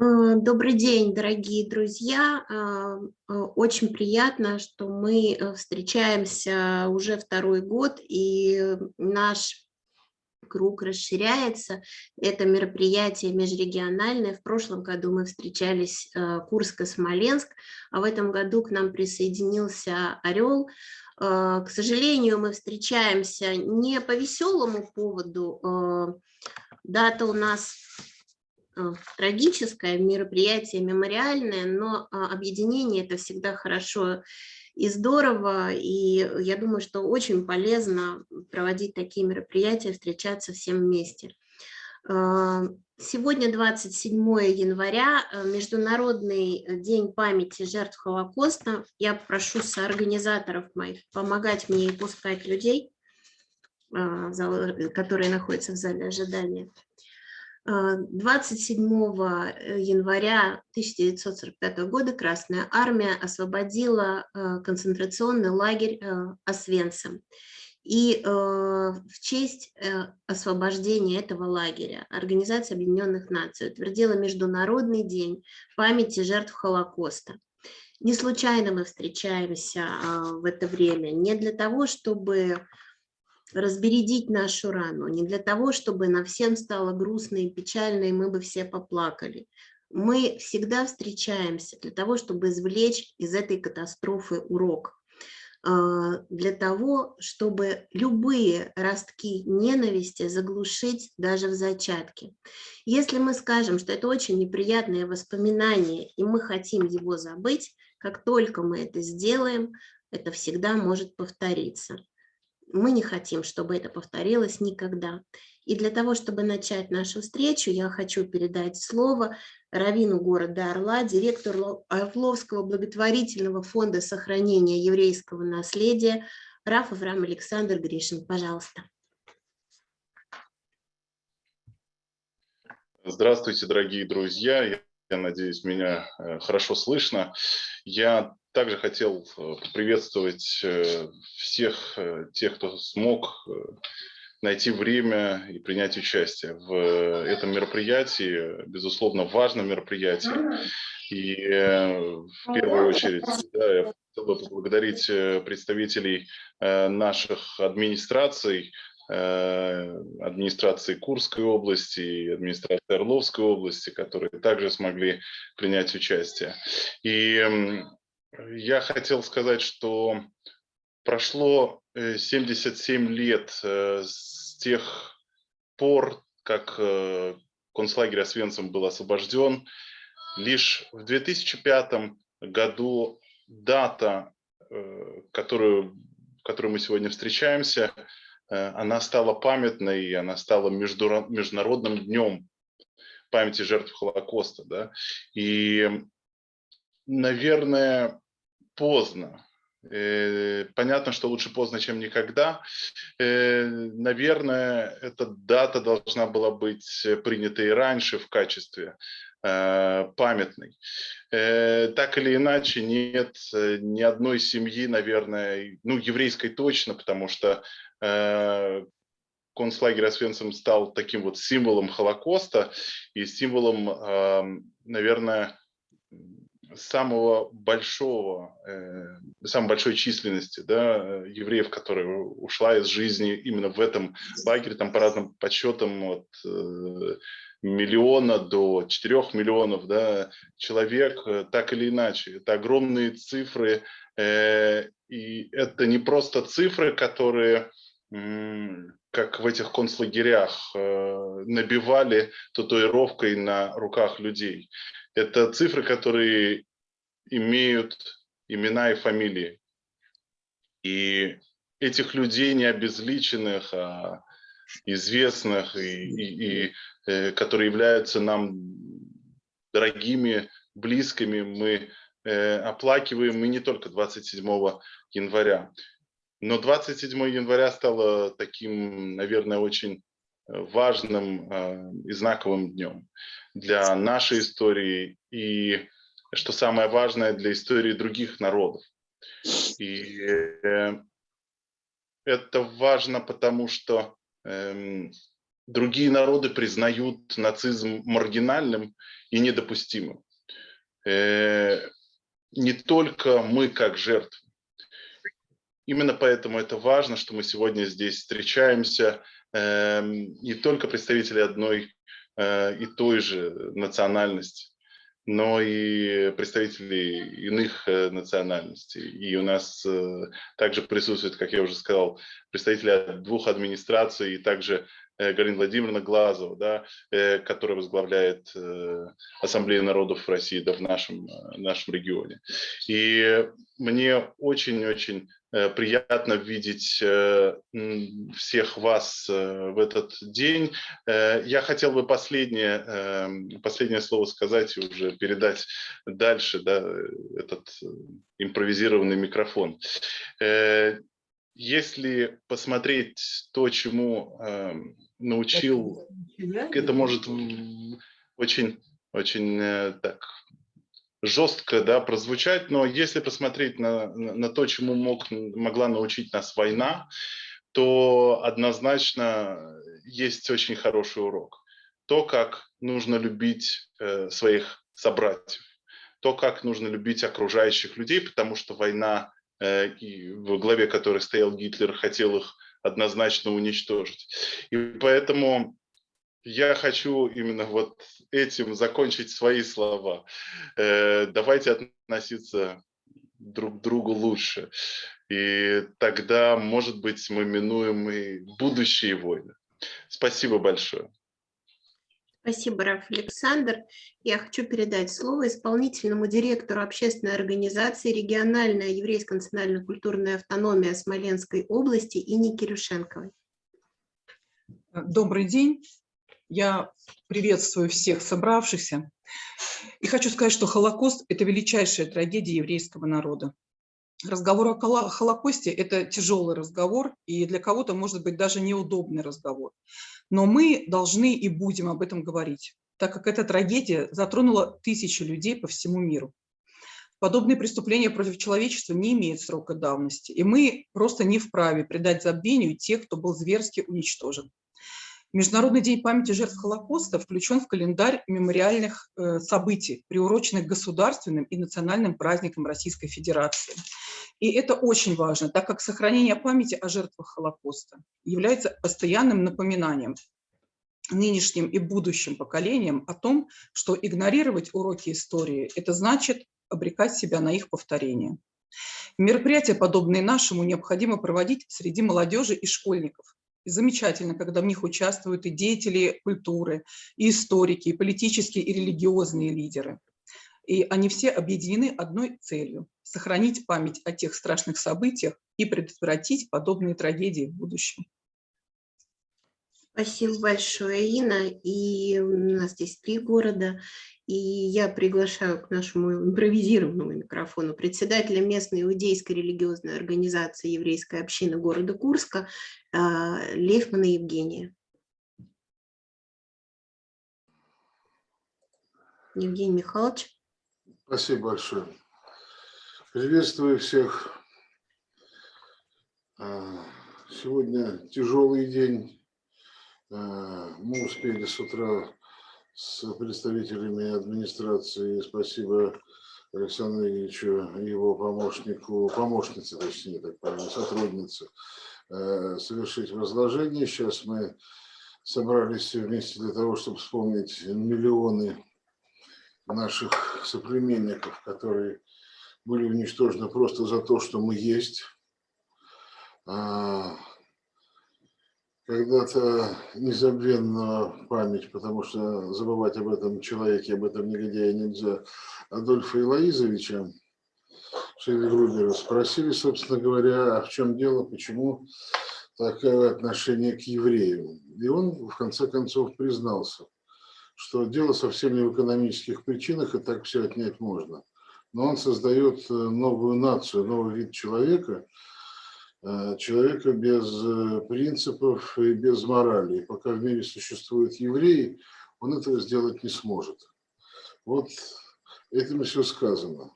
Э, добрый день, дорогие друзья. Э, э, очень приятно, что мы встречаемся уже второй год, и наш круг расширяется. Это мероприятие межрегиональное. В прошлом году мы встречались Курск и Смоленск, а в этом году к нам присоединился Орел. К сожалению, мы встречаемся не по веселому поводу. Дата у нас трагическое мероприятие, мемориальное, но а, объединение – это всегда хорошо и здорово, и я думаю, что очень полезно проводить такие мероприятия, встречаться всем вместе. Э, сегодня 27 января, э, Международный день памяти жертв Холокоста. Я прошу соорганизаторов моих помогать мне и пускать людей, которые находятся в зале ожидания. 27 э, января 1945 года Красная Армия освободила э, концентрационный лагерь э, Освенцим. И в честь освобождения этого лагеря Организация Объединенных Наций утвердила Международный день памяти жертв Холокоста. Не случайно мы встречаемся в это время, не для того, чтобы разбередить нашу рану, не для того, чтобы на всем стало грустно и печально, и мы бы все поплакали. Мы всегда встречаемся для того, чтобы извлечь из этой катастрофы урок, а, для того, чтобы любые ростки ненависти заглушить даже в зачатке. Если мы скажем, что это очень неприятное воспоминание, и мы хотим его забыть, как только мы это сделаем, это всегда может повториться мы не хотим, чтобы это повторилось никогда. И для того, чтобы начать нашу встречу, я хочу передать слово равину города Орла, директору Орловского благотворительного фонда сохранения еврейского наследия Раф Авраам Александр Гришин. Пожалуйста. Здравствуйте, дорогие друзья. Я надеюсь, меня э, хорошо слышно. Я также хотел э, приветствовать э, всех тех, кто смог найти время и принять участие в этом мероприятии, безусловно, важном мероприятии. И в первую очередь да, я хотел бы поблагодарить представителей наших администраций, Э, администрации Курской области и администрации Орловской области, которые также смогли принять участие. И я хотел сказать, что прошло 77 э, лет э, с тех пор, как концлагерь Освенцим был освобожден. Лишь в 2005 году дата, которую, в которой мы сегодня встречаемся, Э, она стала памятной, она стала международным днем памяти жертв Холокоста. Да? И, наверное, поздно. Э, понятно, что лучше поздно, чем никогда. Э, наверное, эта дата должна была быть принята и раньше в качестве памятной. Так или иначе, нет ни одной семьи, наверное, ну, еврейской точно, потому что Э, концлагерь Освенцим стал таким вот символом Холокоста и символом, наверное, самого большого, э, самой большой численности да, евреев, которая ушла из жизни именно в этом лагере, там по разным подсчетам от э, миллиона до четырех миллионов да, человек, так или иначе. Это огромные цифры, и это не просто цифры, которые как в этих концлагерях, э, набивали татуировкой на руках людей. Это цифры, которые имеют имена и фамилии. И этих людей не обезличенных, а известных, и, и, и э, которые являются нам дорогими, близкими, мы э, оплакиваем мы не только 27 января. Но 27 января стало таким, наверное, очень важным э, и знаковым днем для нашей истории и, что самое важное, для истории других народов. И э, это важно, потому что эм, другие народы признают нацизм маргинальным и недопустимым. Э, не только мы как жертвы. Именно поэтому это важно, что мы сегодня здесь встречаемся, эм, не только представители одной э, и той же национальности, но и представители иных э, национальностей. И у нас также присутствуют, как я уже сказал, представители двух администраций и также Э, Галина Владимировна Глазова, да, э, которая возглавляет э, Ассамблею народов России да, в нашем, нашем регионе. И мне очень-очень приятно видеть всех вас в этот день. Я хотел бы последнее, последнее слово сказать и уже передать дальше да, этот импровизированный микрофон. Если посмотреть то, чему научил, это может очень, очень э, так жестко да, прозвучать, но если посмотреть на, на то, чему мог, могла научить нас война, то однозначно есть очень хороший урок. То, как нужно любить э, своих собратьев, то, как нужно любить окружающих людей, потому что война, э, в главе которой стоял Гитлер, хотел их однозначно уничтожить. И поэтому я хочу именно вот этим закончить свои слова. Э, давайте относиться друг к другу лучше. И тогда, может быть, мы минуем и будущие войны. Спасибо большое. Спасибо, Раф Александр. Я хочу передать слово исполнительному директору общественной организации «Региональная еврейская национально-культурная автономия Смоленской области» Ине Кирюшенковой. Добрый день. Я приветствую всех собравшихся. И хочу сказать, что Холокост – это величайшая трагедия еврейского народа. Разговор о Холокосте – это тяжелый разговор, и для кого-то, может быть, даже неудобный разговор. Но мы должны и будем об этом говорить, так как эта трагедия затронула тысячи людей по всему миру. Подобные преступления против человечества не имеют срока давности, и мы просто не вправе предать забвению тех, кто был зверски уничтожен. Международный день памяти жертв Холокоста включен в календарь мемориальных э, событий, приуроченных государственным и национальным праздникам Российской Федерации. И это очень важно, так как сохранение памяти о жертвах Холокоста является постоянным напоминанием нынешним и будущим поколениям о том, что игнорировать уроки истории – это значит обрекать себя на их повторение. Мероприятия, подобные нашему, необходимо проводить среди молодежи и школьников, и замечательно, когда в них участвуют и деятели культуры, и историки, и политические, и религиозные лидеры. И они все объединены одной целью – сохранить память о тех страшных событиях и предотвратить подобные трагедии в будущем. Спасибо большое, Инна. И у нас здесь три города. И я приглашаю к нашему импровизированному микрофону председателя местной иудейской религиозной организации еврейской общины города Курска а, Лейфмана Евгения. Евгений Михайлович. Спасибо большое. Приветствую всех. А, сегодня тяжелый день. А, мы успели с утра с представителями администрации. Спасибо Александру Ильичу, его помощнику, помощнице, точнее, так понимаю, сотруднице, э, совершить возложение. Сейчас мы собрались вместе для того, чтобы вспомнить миллионы наших соплеменников, которые были уничтожены просто за то, что мы есть. Когда-то незабвенна память, потому что забывать об этом человеке, об этом негодяе нельзя, Адольфа Илоизовича Шейдегрубера спросили, собственно говоря, а в чем дело, почему такое отношение к евреям. И он, в конце концов, признался, что дело совсем не в экономических причинах, и так все отнять можно. Но он создает новую нацию, новый вид человека – Э, человека без э, принципов и без морали. И пока в мире существуют евреи, он этого сделать не сможет. Вот этим все сказано.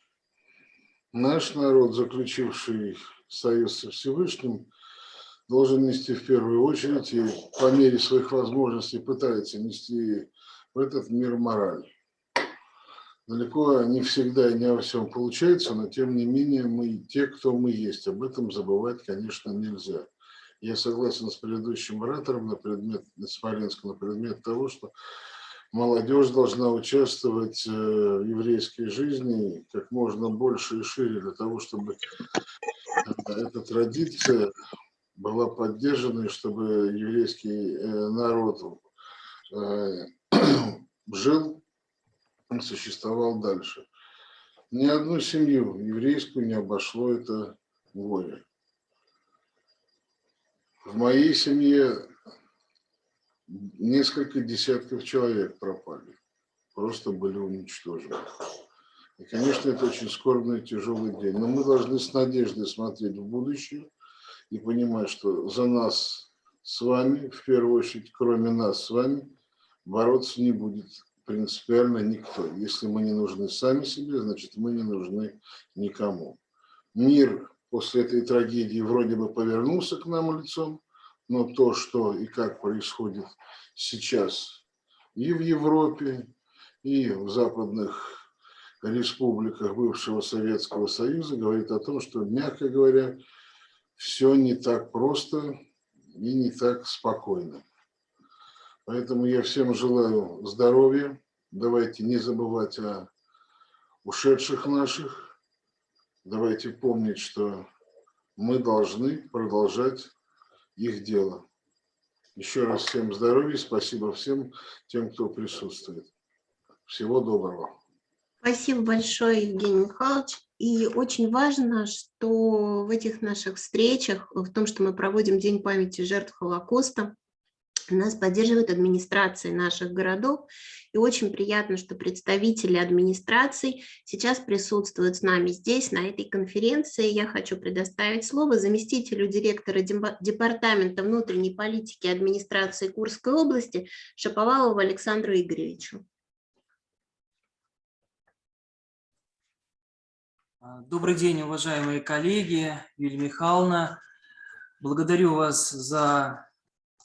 Наш народ, заключивший союз со Всевышним, должен нести в первую очередь и по мере своих возможностей пытается нести в этот мир мораль. Далеко не всегда и не во всем получается, но тем не менее мы те, кто мы есть. Об этом забывать, конечно, нельзя. Я согласен с предыдущим оратором на предмет, Смоленском, на предмет того, что молодежь должна участвовать э, в еврейской жизни как можно больше и шире для того, чтобы эта традиция была поддержана, и чтобы еврейский э, народ э, жил и существовал дальше. Ни одну семью еврейскую не обошло это горе. В моей семье несколько десятков человек пропали, просто были уничтожены. И, конечно, это очень скорбный и тяжелый день. Но мы должны с надеждой смотреть в будущее и понимать, что за нас с вами, в первую очередь, кроме нас с вами, бороться не будет принципиально никто. Если мы не нужны сами себе, значит, мы не нужны никому. Мир после этой трагедии вроде бы повернулся к нам лицом, но то, что и как происходит сейчас и в Европе, и в западных республиках бывшего Советского Союза, говорит о том, что, мягко говоря, все не так просто и не так спокойно. Поэтому я всем желаю здоровья. Давайте не забывать о ушедших наших. Давайте помнить, что мы должны продолжать их дело. Еще раз всем здоровья, спасибо всем тем, кто присутствует. Всего доброго. Спасибо большое, Евгений Михайлович. И очень важно, что в этих наших встречах, в том, что мы проводим День памяти жертв Холокоста, нас поддерживает администрации наших городов. И очень приятно, что представители администраций сейчас присутствуют с нами здесь, на этой конференции. Я хочу предоставить слово заместителю директора Департамента внутренней политики администрации Курской области Шаповалову Александру Игоревичу. Добрый день, уважаемые коллеги, Юлия Михайловна. Благодарю вас за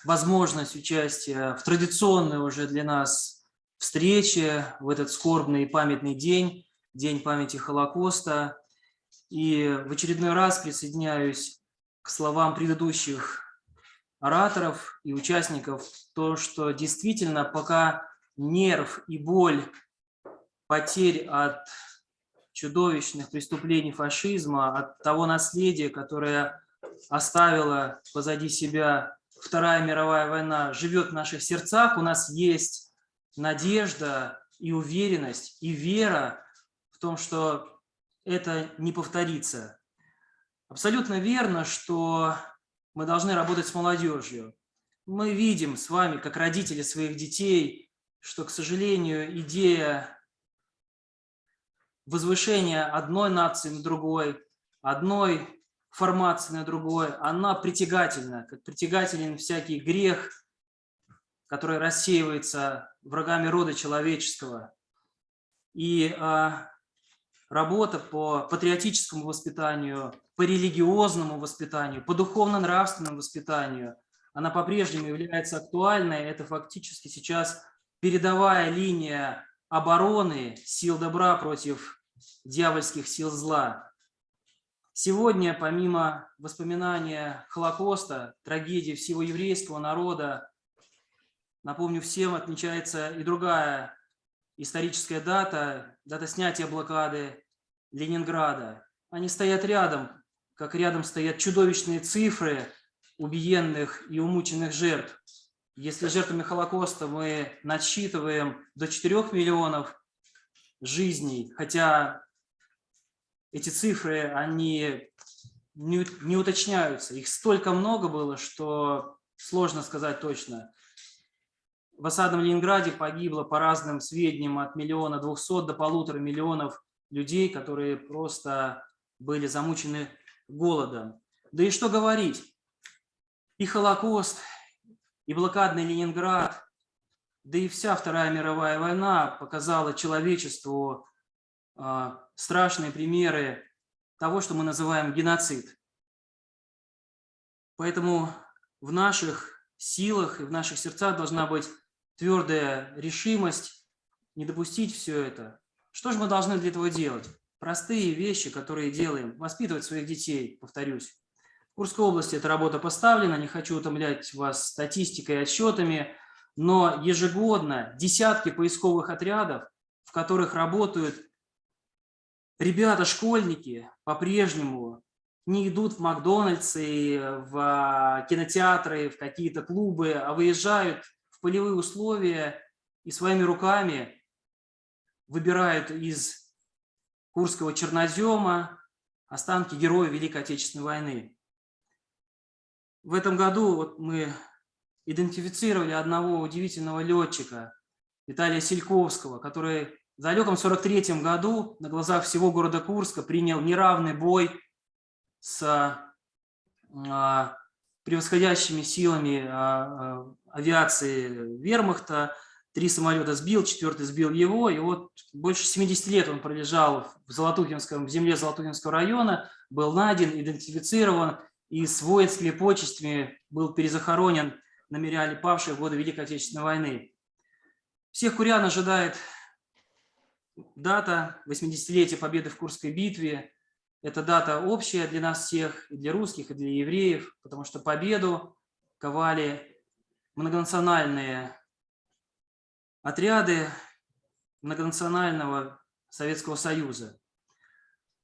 возможность участия в традиционной уже для нас встрече в этот скорбный и памятный день, День памяти Холокоста. И в очередной раз присоединяюсь к словам предыдущих ораторов и участников, то, что действительно пока нерв и боль потерь от чудовищных преступлений фашизма, от того наследия, которое оставила позади себя Вторая мировая война живет в наших сердцах, у нас есть надежда и уверенность, и вера в том, что это не повторится. Абсолютно верно, что мы должны работать с молодежью. Мы видим с вами, как родители своих детей, что, к сожалению, идея возвышения одной нации на другой, одной формации на другой, она притягательна, как притягателен всякий грех, который рассеивается врагами рода человеческого. И а, работа по патриотическому воспитанию, по религиозному воспитанию, по духовно-нравственному воспитанию, она по-прежнему является актуальной. Это фактически сейчас передовая линия обороны сил добра против дьявольских сил зла. Сегодня, помимо воспоминания Холокоста, трагедии всего еврейского народа, напомню всем, отмечается и другая историческая дата, дата снятия блокады Ленинграда. Они стоят рядом, как рядом стоят чудовищные цифры убиенных и умученных жертв. Если жертвами Холокоста мы насчитываем до 4 миллионов жизней, хотя эти цифры, они не, не уточняются. Их столько много было, что сложно сказать точно. В осадном Ленинграде погибло по разным сведениям от миллиона двухсот до полутора миллионов людей, которые просто были замучены голодом. Да и что говорить, и Холокост, и блокадный Ленинград, да и вся Вторая мировая война показала человечеству страшные примеры того, что мы называем геноцид. Поэтому в наших силах и в наших сердцах должна быть твердая решимость не допустить все это. Что же мы должны для этого делать? Простые вещи, которые делаем. Воспитывать своих детей, повторюсь. В Курской области эта работа поставлена, не хочу утомлять вас статистикой и отчетами, но ежегодно десятки поисковых отрядов, в которых работают ребята-школьники, по-прежнему не идут в Макдональдсы, в кинотеатры, в какие-то клубы, а выезжают в полевые условия и своими руками выбирают из Курского чернозема останки героев Великой Отечественной войны. В этом году вот мы идентифицировали одного удивительного летчика, Виталия Сельковского, который в далеком 43 году на глазах всего города Курска принял неравный бой с а, превосходящими силами а, а, авиации вермахта. Три самолета сбил, четвертый сбил его. И вот больше 70 лет он пролежал в, Золотухинском, в земле Золотухинского района, был найден, идентифицирован и с воинскими почестями был перезахоронен на мемориале павших в годы Великой Отечественной войны. Всех курян ожидает дата 80-летия победы в Курской битве. Это дата общая для нас всех, и для русских, и для евреев, потому что победу ковали многонациональные отряды многонационального Советского Союза.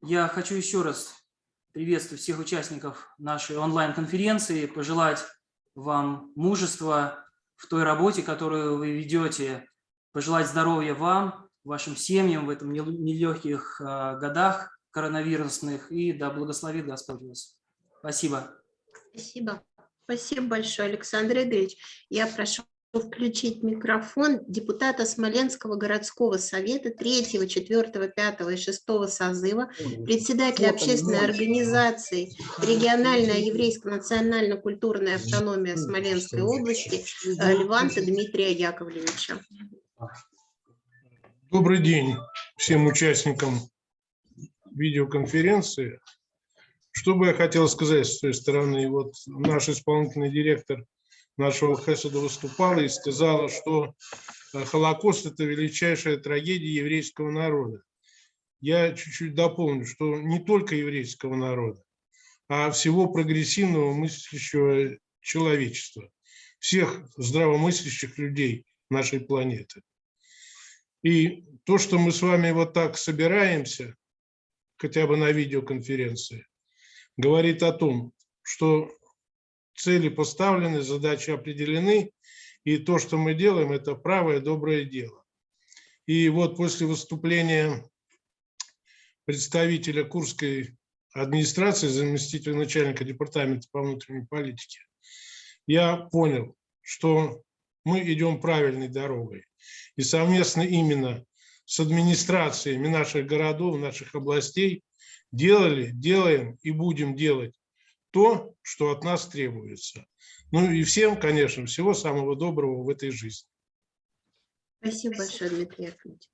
Я хочу еще раз приветствовать всех участников нашей онлайн-конференции, пожелать вам мужества в той работе, которую вы ведете, пожелать здоровья вам, вашим семьям в этом нелегких а, годах коронавирусных, и да благословит Господь вас. Спасибо. Спасибо. Спасибо большое, Александр Игоревич. Я прошу включить микрофон депутата Смоленского городского совета 3, 4, 5 и 6 созыва, председателя общественной организации региональная еврейская национально-культурная автономия Смоленской области Леванта Дмитрия Яковлевича. Добрый день всем участникам видеоконференции. Что бы я хотел сказать с той стороны? Вот наш исполнительный директор нашего Хесада выступала и сказала, что э, Холокост – это величайшая трагедия еврейского народа. Я чуть-чуть дополню, что не только еврейского народа, а всего прогрессивного мыслящего человечества, всех здравомыслящих людей нашей планеты. И то, что мы с вами вот так собираемся, хотя бы на видеоконференции, говорит о том, что цели поставлены, задачи определены, и то, что мы делаем, это правое, доброе дело. И вот после выступления представителя Курской администрации, заместителя начальника департамента по внутренней политике, я понял, что мы идем правильной дорогой. И совместно именно с администрациями наших городов, наших областей делали, делаем и будем делать то, что от нас требуется. Ну и всем, конечно, всего самого доброго в этой жизни. Спасибо большое, Дмитрий Яковлевич.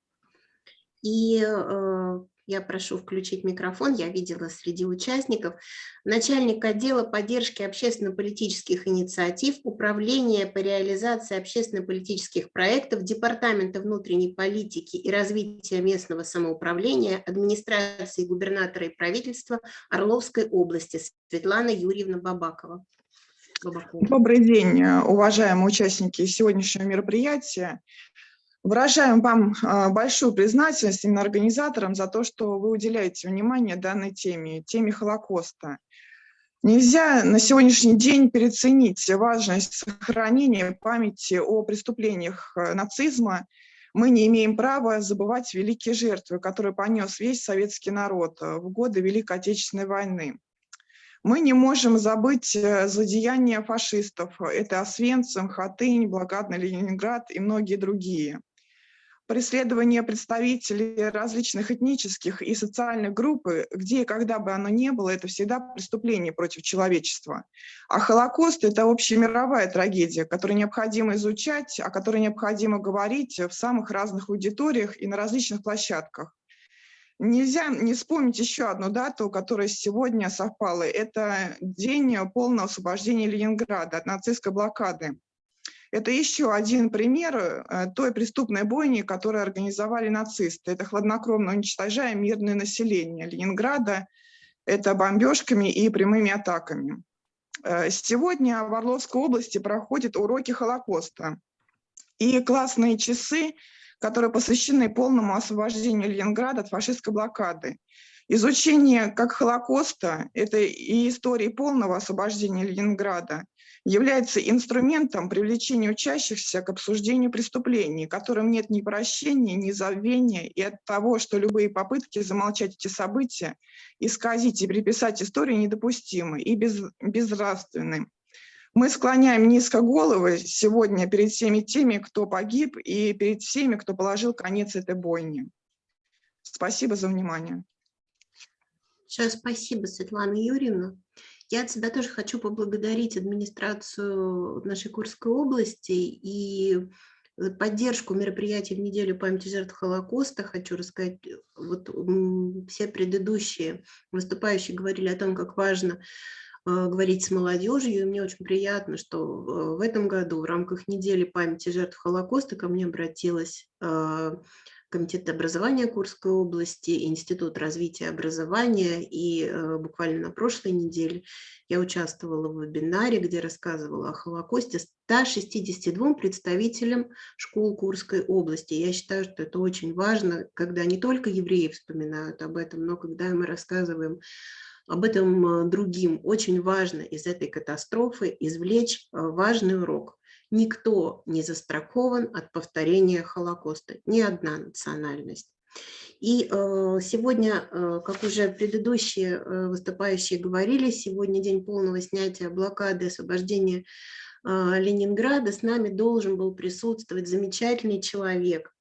И э, я прошу включить микрофон, я видела среди участников, начальник отдела поддержки общественно-политических инициатив, управления по реализации общественно-политических проектов, Департамента внутренней политики и развития местного самоуправления, администрации губернатора и правительства Орловской области Светлана Юрьевна Бабакова. Добрый день, уважаемые участники сегодняшнего мероприятия. Выражаем вам а, большую признательность именно организаторам за то, что вы уделяете внимание данной теме, теме Холокоста. Нельзя на сегодняшний день переоценить важность сохранения памяти о преступлениях э, нацизма. Мы не имеем права забывать великие жертвы, которые понес весь советский народ э, в годы Великой Отечественной войны. Мы не можем забыть э, злодеяния фашистов. Это Освенцим, Хатынь, Блокадный Ленинград и многие другие преследование представителей различных этнических и социальных групп, где и когда бы оно ни было, это всегда преступление против человечества. А Холокост – это общемировая трагедия, которую необходимо изучать, о которой необходимо говорить в самых разных аудиториях и на различных площадках. Нельзя не вспомнить еще одну дату, которая сегодня совпала. Это день полного освобождения Ленинграда от нацистской блокады. Это еще один пример э, той преступной бойни, которую организовали нацисты. Это хладнокровно уничтожая мирное население Ленинграда, это бомбежками и прямыми атаками. Э, сегодня в Орловской области проходят уроки Холокоста. И классные часы которые посвящены полному освобождению Ленинграда от фашистской блокады. Изучение как Холокоста, это и истории полного освобождения Ленинграда, является инструментом привлечения учащихся к обсуждению преступлений, которым нет ни прощения, ни забвения, и от того, что любые попытки замолчать эти события, исказить и приписать историю недопустимы и без, безнравственны. Мы склоняем низко головы сегодня перед всеми теми, кто погиб, и перед всеми, кто положил конец этой бойне. Спасибо за внимание. Большое спасибо, Светлана Юрьевна. Я от себя тоже хочу поблагодарить администрацию нашей Курской области и поддержку мероприятий в неделю памяти жертв Холокоста. Хочу рассказать, вот все предыдущие выступающие говорили о том, как важно Э, говорить с молодежью. И мне очень приятно, что э, в этом году в рамках недели памяти жертв Холокоста ко мне обратилась э, Комитет образования Курской области, Институт развития образования. И буквально на прошлой неделе я участвовала в вебинаре, где рассказывала о Холокосте 162 представителям школ Курской области. Я считаю, что это очень важно, когда не только евреи вспоминают об этом, но когда мы рассказываем об этом э, другим. Очень важно из этой катастрофы извлечь э, важный урок. Никто не застрахован от повторения Холокоста, ни одна национальность. И э, сегодня, как уже предыдущие выступающие говорили, сегодня день полного снятия блокады, освобождения Ленинграда. С нами должен был присутствовать замечательный человек,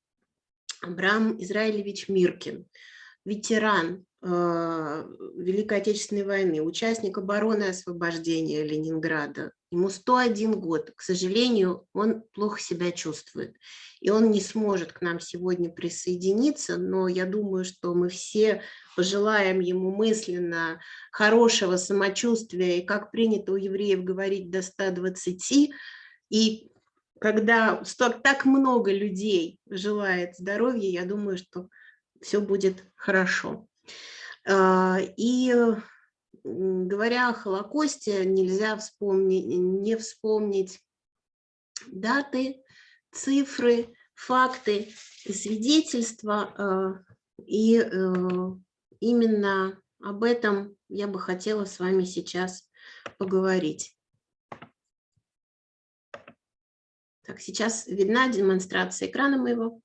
Абрам Израилевич Миркин, ветеран Великой Отечественной войны, участник обороны освобождения Ленинграда. Ему 101 год. К сожалению, он плохо себя чувствует. И он не сможет к нам сегодня присоединиться, но я думаю, что мы все пожелаем ему мысленно хорошего самочувствия, и как принято у евреев говорить, до 120. И когда так много людей желает здоровья, я думаю, что все будет хорошо. А, и говоря о Холокосте, нельзя вспомнить, не вспомнить даты, цифры, факты, свидетельства. А, и э, именно об этом я бы хотела с вами сейчас поговорить. Так, сейчас видна демонстрация экрана моего.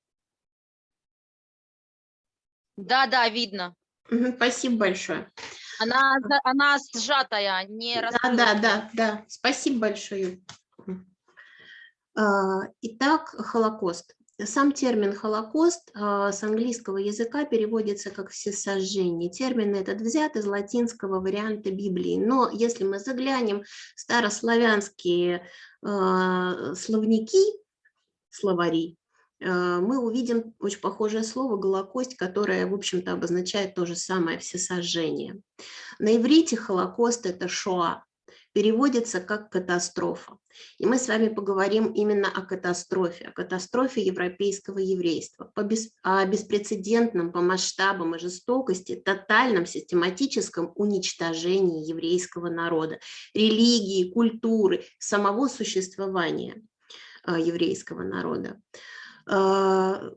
Да, да, видно. Спасибо большое. Она, она сжатая, не Да, да, да, да. Спасибо большое. А, итак, Холокост. Сам термин «Холокост» а, с английского языка переводится как «всесожжение». Термин этот взят из латинского варианта Библии. Но если мы заглянем в старославянские а, словники, словари, мы увидим очень похожее слово «голокость», которое, в общем-то, обозначает то же самое «всесожжение». На иврите «холокост» – это «шоа», переводится как «катастрофа». И мы с вами поговорим именно о катастрофе, о катастрофе европейского еврейства, по бес, о беспрецедентном по масштабам и жестокости, тотальном систематическом уничтожении еврейского народа, религии, культуры, самого существования э, еврейского народа. А,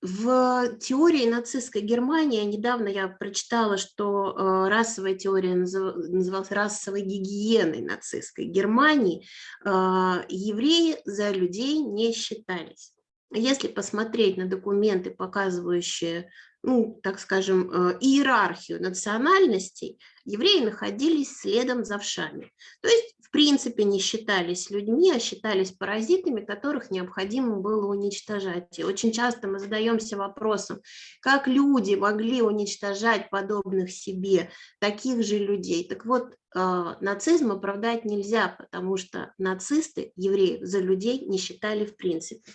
в теории нацистской Германии, недавно я прочитала, что а, расовая теория называлась расовой гигиеной нацистской Германии, а, евреи за людей не считались. Если посмотреть на документы, показывающие, ну, так скажем, иерархию национальностей, евреи находились следом за вшами. То есть в принципе не считались людьми, а считались паразитами, которых необходимо было уничтожать. И очень часто мы задаемся вопросом, как люди могли уничтожать подобных себе, таких же людей. Так вот, а, нацизм оправдать нельзя, потому что нацисты евреев за людей не считали в принципе,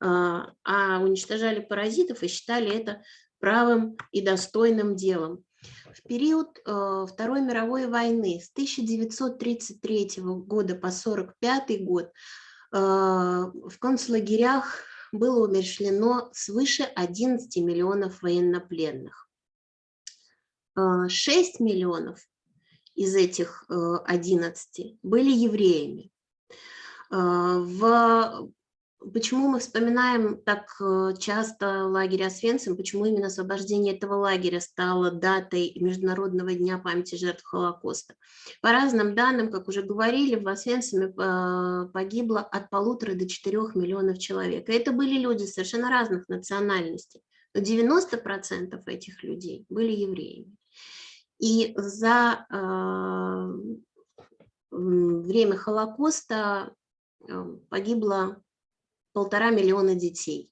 а, а уничтожали паразитов и считали это правым и достойным делом. В период э, Второй мировой войны с 1933 года по 1945 год э, в концлагерях было умершлено свыше 11 миллионов военнопленных. 6 миллионов из этих 11 были евреями. В Почему мы вспоминаем так э, часто лагерь Освенцим, почему именно освобождение этого лагеря стало датой Международного дня памяти жертв Холокоста? По разным данным, как уже говорили, в Освенциме э, погибло от полутора до четырех миллионов человек. Это были люди совершенно разных национальностей. Но 90% этих людей были евреями. И за э, время Холокоста погибло полтора миллиона детей.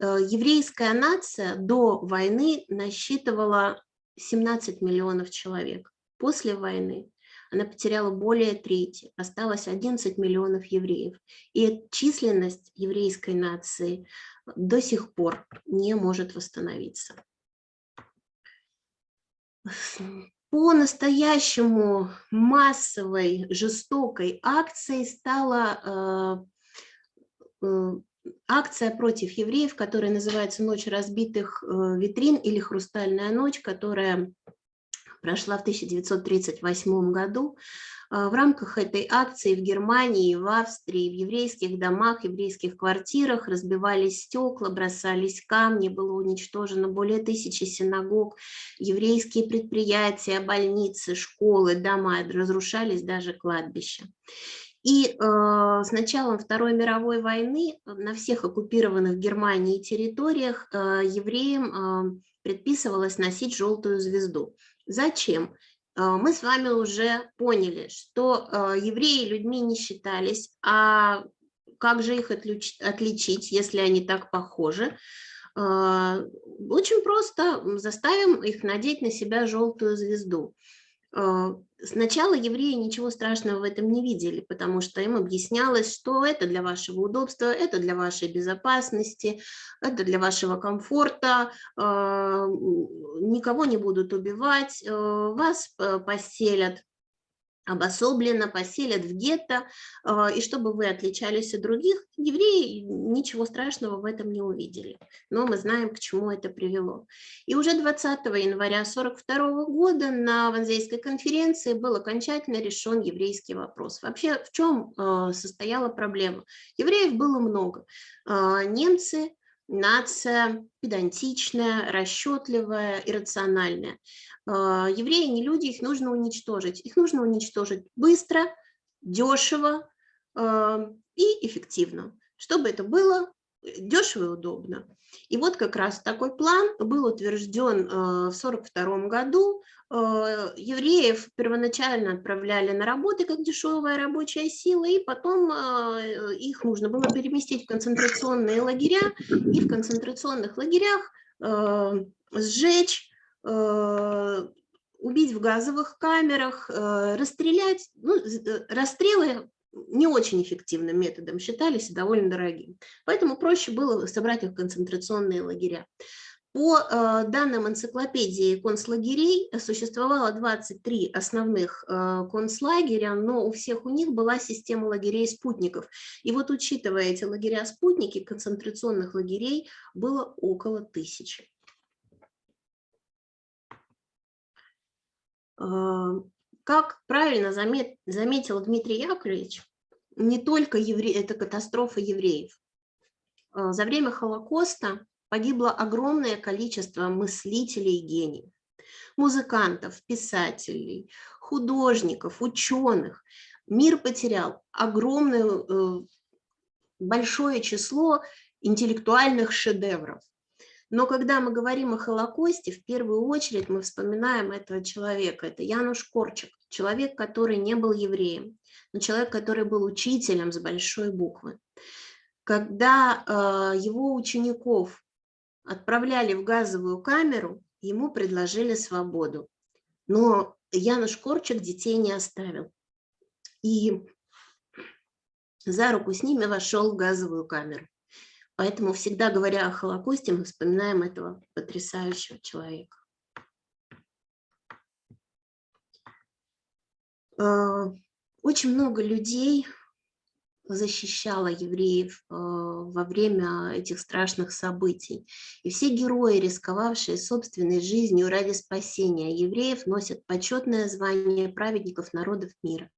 Э, еврейская нация до войны насчитывала 17 миллионов человек. После войны она потеряла более трети, осталось 11 миллионов евреев. И численность еврейской нации до сих пор не может восстановиться. По-настоящему массовой, жестокой акцией стала э, Э, акция против евреев, которая называется «Ночь разбитых э, витрин» или «Хрустальная ночь», которая прошла в 1938 году. Э, в рамках этой акции в Германии, в Австрии, в еврейских домах, еврейских квартирах разбивались стекла, бросались камни, было уничтожено более тысячи синагог, еврейские предприятия, больницы, школы, дома, разрушались даже кладбища. И э, с началом Второй мировой войны на всех оккупированных Германией территориях э, евреям э, предписывалось носить желтую звезду. Зачем? Э, мы с вами уже поняли, что э, евреи людьми не считались, а как же их отличить, если они так похожи? Э, очень просто заставим их надеть на себя желтую звезду. Э, сначала евреи ничего страшного в этом не видели, потому что им объяснялось, что это для вашего удобства, это для вашей безопасности, это для вашего комфорта, э, никого не будут убивать, э, вас поселят обособленно поселят в гетто, а, и чтобы вы отличались от других, евреи ничего страшного в этом не увидели. Но мы знаем, к чему это привело. И уже 20 января 1942 года на Ванзейской конференции был окончательно решен еврейский вопрос. Вообще, в чем а, состояла проблема? Евреев было много. А, немцы нация педантичная, расчетливая, иррациональная. А, евреи не люди, их нужно уничтожить. Их нужно уничтожить быстро, дешево а, и эффективно. Чтобы это было дешево и удобно. И вот как раз такой план был утвержден а, в 1942 году. Евреев первоначально отправляли на работы как дешевая рабочая сила, и потом их нужно было переместить в концентрационные лагеря, и в концентрационных лагерях сжечь, Э, убить в газовых камерах, э, расстрелять. Ну, э, расстрелы не очень эффективным методом считались и довольно дорогим. Поэтому проще было собрать их в концентрационные лагеря. По данным энциклопедии концлагерей существовало 23 основных концлагеря, но у всех у них была система лагерей-спутников. И вот учитывая эти лагеря-спутники, концентрационных лагерей было около тысячи. Как правильно заметил Дмитрий Яковлевич, не только евре... это катастрофа евреев. А, за время Холокоста погибло огромное количество мыслителей и гениев, музыкантов, писателей, художников, ученых. Мир потерял огромное, э, большое число интеллектуальных шедевров. Но когда мы говорим о Холокосте, в первую очередь мы вспоминаем этого человека. Это Януш Корчик, человек, который не был евреем, но человек, который был учителем с большой буквы. Когда э, его учеников отправляли в газовую камеру, ему предложили свободу. Но Януш Корчик детей не оставил. И за руку с ними вошел в газовую камеру. Поэтому всегда говоря о Холокосте, мы вспоминаем этого потрясающего человека. Очень много людей защищала евреев э, во время этих страшных событий. И все герои, рисковавшие собственной жизнью ради спасения евреев, носят почетное звание праведников народов мира.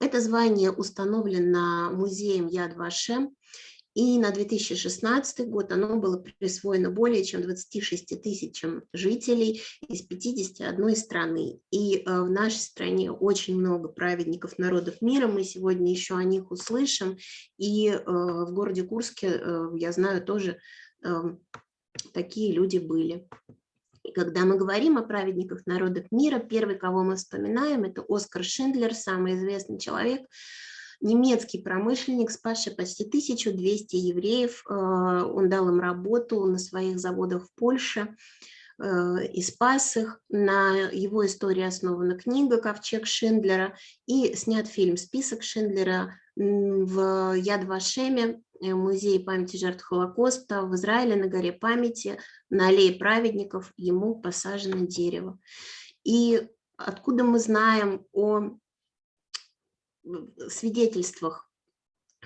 Это звание установлено музеем Яд Вашем, и на 2016 год оно было присвоено более чем 26 тысячам жителей из 51 страны. И э, в нашей стране очень много праведников народов мира, мы сегодня еще о них услышим. И э, в городе Курске, э, я знаю, тоже эм, такие люди были. И когда мы говорим о праведниках народов мира, первый, кого мы вспоминаем, это Оскар Шиндлер, самый известный человек, немецкий промышленник, спасший почти 1200 евреев. Э, он дал им работу на своих заводах в Польше э, и спас их. На его истории основана книга «Ковчег Шиндлера» и снят фильм «Список Шиндлера» в Яд-Вашеме, э, музее памяти жертв Холокоста, в Израиле на горе памяти, на аллее праведников ему посажено дерево. И откуда мы знаем о свидетельствах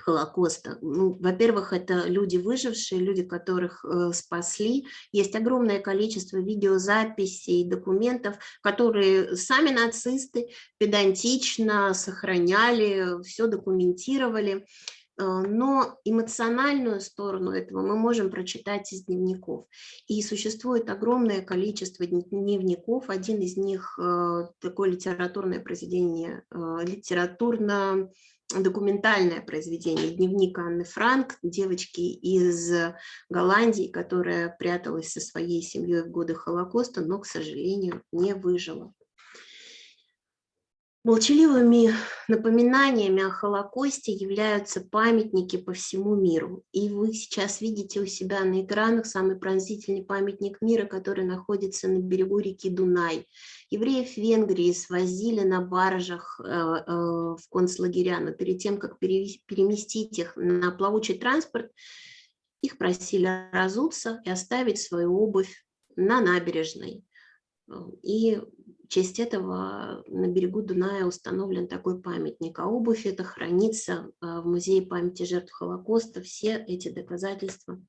Холокоста. Ну, Во-первых, это люди выжившие, люди, которых э, спасли. Есть огромное количество видеозаписей, документов, которые сами нацисты педантично сохраняли, все документировали. Э, но эмоциональную сторону этого мы можем прочитать из дневников. И существует огромное количество дневников. Один из них э, такое литературное произведение, э, литературно документальное произведение, дневник Анны Франк, девочки из Голландии, которая пряталась со своей семьей в годы Холокоста, но, к сожалению, не выжила. Молчаливыми напоминаниями о Холокосте являются памятники по всему миру. И вы сейчас видите у себя на экранах самый пронзительный памятник мира, который находится на берегу реки Дунай. Евреев Венгрии свозили на баржах э, э, в концлагеря, но перед тем, как переместить их на плавучий транспорт, их просили разуться и оставить свою обувь на набережной. И в честь этого на берегу Дуная установлен такой памятник, а обувь это хранится а, в Музее памяти жертв Холокоста. Все эти доказательства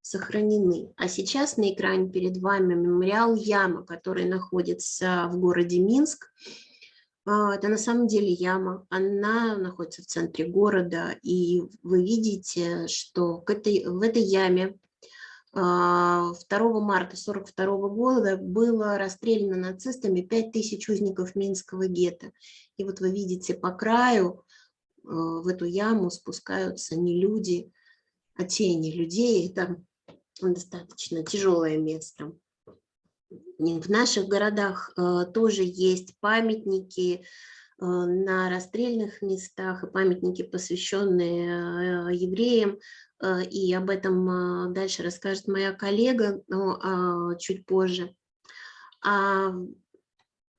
сохранены. А сейчас на экране перед вами мемориал Яма, который находится в городе Минск. А, это на самом деле яма, она находится в центре города, и вы видите, что этой, в этой яме 2 а, марта 1942 года было расстреляно нацистами 5000 узников Минского гетто. И вот вы видите по краю а, в эту яму спускаются не люди, а тени людей. Это достаточно тяжелое место. В наших городах а, тоже есть памятники на расстрельных местах и памятники, посвященные евреям. Э, и об этом а, дальше расскажет моя коллега, но а, чуть позже. А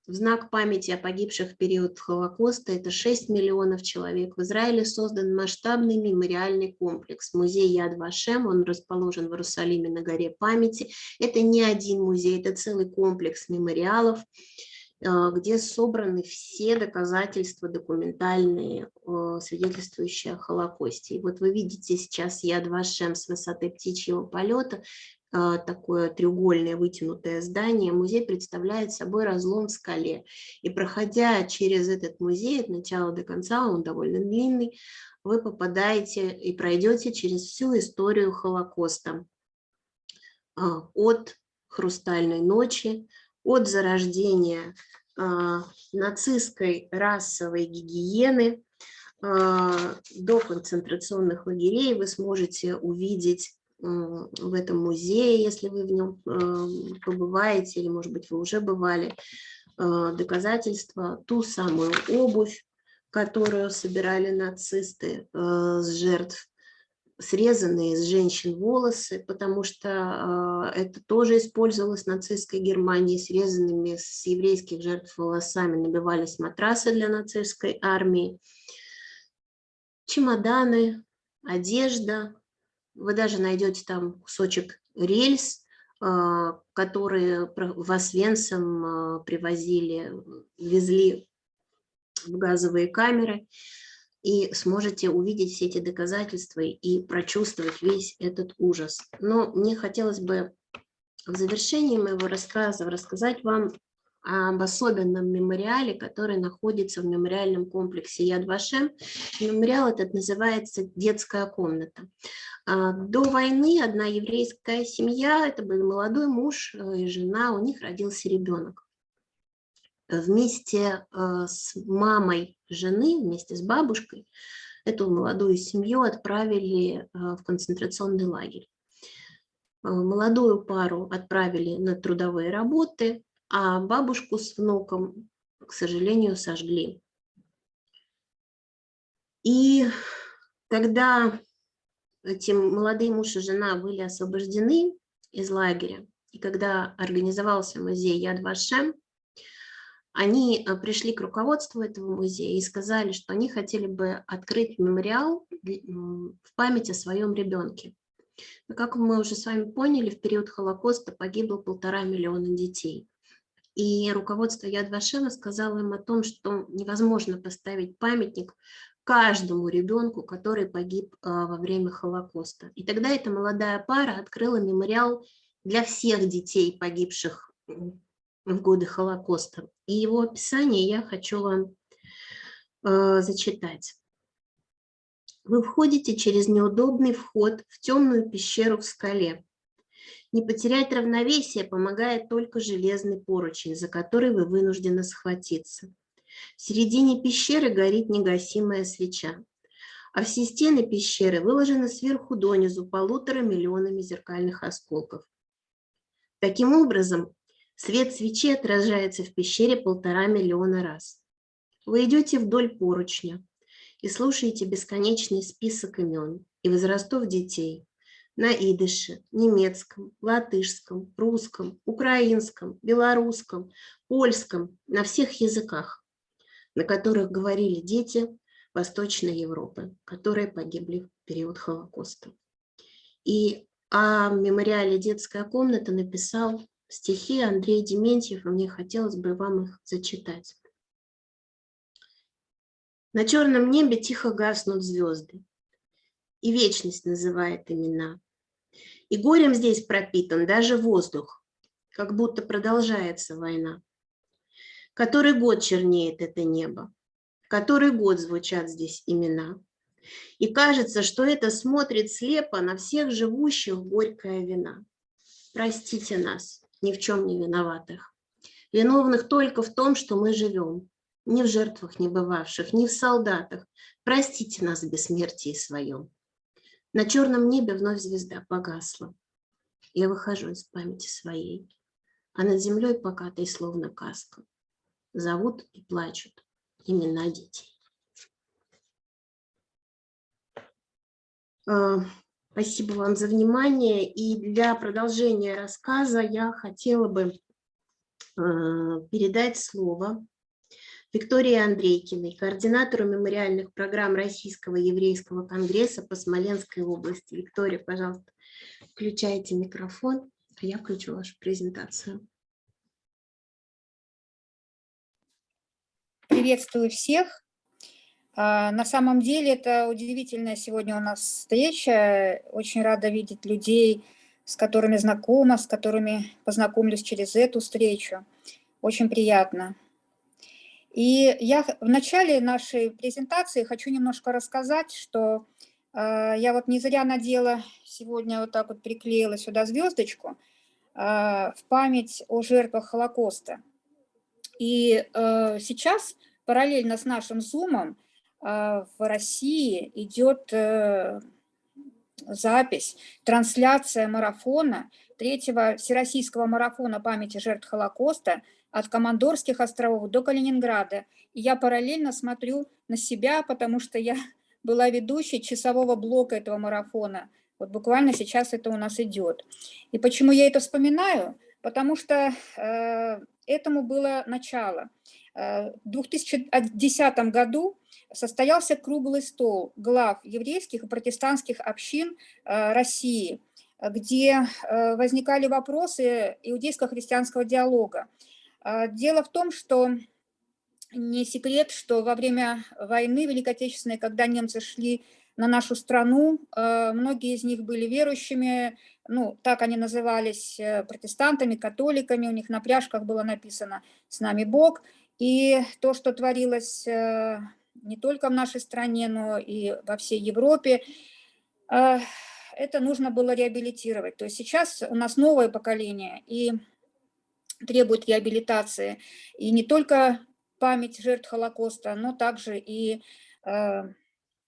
в знак памяти о погибших в период Холокоста, это 6 миллионов человек, в Израиле создан масштабный мемориальный комплекс. Музей Яд Вашем, он расположен в Иерусалиме на горе памяти. Это не один музей, это целый комплекс мемориалов. А, где собраны все доказательства документальные, а, свидетельствующие о Холокосте. И вот вы видите сейчас Яд Вашем с высоты птичьего полета, а, такое треугольное вытянутое здание. Музей представляет собой разлом в скале. И проходя через этот музей от начала до конца, он довольно длинный, вы попадаете и пройдете через всю историю Холокоста. От «Хрустальной ночи», от зарождения а, нацистской расовой гигиены а, до концентрационных лагерей. Вы сможете увидеть в этом музее, если вы в нем а, побываете, или, может быть, вы уже бывали, доказательства, ту самую обувь, которую собирали нацисты с жертв срезанные с женщин волосы, потому что а, это тоже использовалось в нацистской Германии, срезанными с еврейских жертв волосами набивались матрасы для нацистской армии, чемоданы, одежда, Вы даже найдете там кусочек рельс, а, которые в Освенцим а, привозили, везли в газовые камеры, и сможете увидеть все эти доказательства и прочувствовать весь этот ужас. Но мне хотелось бы в завершении моего рассказа рассказать вам об особенном мемориале, который находится в мемориальном комплексе Яд Вашем. Мемориал этот называется «Детская комната». А, до войны одна еврейская семья, это был молодой муж и жена, у них родился ребенок. Вместе э, с мамой жены, вместе с бабушкой, эту молодую семью отправили э, в концентрационный лагерь. Молодую пару отправили на трудовые работы, а бабушку с внуком, к сожалению, сожгли. И когда эти молодые муж и жена были освобождены из лагеря, и когда организовался музей Яд Вашем, они э, пришли к руководству этого музея и сказали, что они хотели бы открыть мемориал в память о своем ребенке. Но, как мы уже с вами поняли, в период Холокоста погибло полтора миллиона детей. И руководство Яд Вашема сказало им о том, что невозможно поставить памятник каждому ребенку, который погиб а, во время Холокоста. И тогда эта молодая пара открыла мемориал для всех детей, погибших в годы Холокоста. И его описание я хочу вам э, зачитать. Вы входите через неудобный вход в темную пещеру в скале. Не потерять равновесие помогает только железный поручень, за который вы вынуждены схватиться. В середине пещеры горит негасимая свеча, а все стены пещеры выложены сверху донизу полутора миллионами зеркальных осколков. Таким образом, свет свечи отражается в пещере полтора миллиона раз. Вы идете вдоль поручня и слушаете бесконечный список имен и возрастов детей, на идыше, немецком, латышском, русском, украинском, белорусском, польском, на всех языках, на которых говорили дети Восточной Европы, которые погибли в период Холокоста. И о мемориале «Детская комната» написал стихи Андрей Дементьев, и мне хотелось бы вам их зачитать. На черном небе тихо гаснут звезды, и вечность называет имена. И горем здесь пропитан даже воздух, как будто продолжается война. Который год чернеет это небо, который год звучат здесь имена. И кажется, что это смотрит слепо на всех живущих горькая вина. Простите нас, ни в чем не виноватых, виновных только в том, что мы живем, ни в жертвах не бывавших, ни в солдатах. Простите нас в бессмертии своем. На черном небе вновь звезда погасла. Я выхожу из памяти своей, а над землей покатой словно каска. Зовут и плачут имена детей. Спасибо вам за внимание. И для продолжения рассказа я хотела бы а, передать слово Виктории Андрейкиной, координатору мемориальных программ Российского еврейского конгресса по Смоленской области. Виктория, пожалуйста, включайте микрофон, а я включу вашу презентацию. Приветствую всех. А, на самом деле это удивительная сегодня у нас встреча. Очень рада видеть людей, с которыми знакома, с которыми познакомлюсь через эту встречу. Очень приятно. И я в начале нашей презентации хочу немножко рассказать, что э, я вот не зря надела сегодня вот так вот приклеила сюда звездочку э, в память о жертвах Холокоста. И э, сейчас параллельно с нашим зумом в России идет э, запись, трансляция марафона, третьего всероссийского марафона памяти жертв Холокоста – от Командорских островов до Калининграда. И я параллельно смотрю на себя, потому что я была ведущей часового блока этого марафона. Вот буквально сейчас это у нас идет. И почему я это вспоминаю? Потому что э, этому было начало. Э, В 2010 году состоялся круглый стол глав еврейских и протестантских общин э, России, где э, возникали вопросы иудейско-христианского диалога. Э, Дело в том, что не секрет, что во время войны Великой Отечественной, когда немцы шли на нашу страну, многие из них были верующими, ну, так они назывались, протестантами, католиками, у них на пряжках было написано «С нами Бог». И то, что творилось не только в нашей стране, но и во всей Европе, э, это нужно было реабилитировать. То есть сейчас у нас новое поколение и требует реабилитации. И не только память жертв Холокоста, но также и э,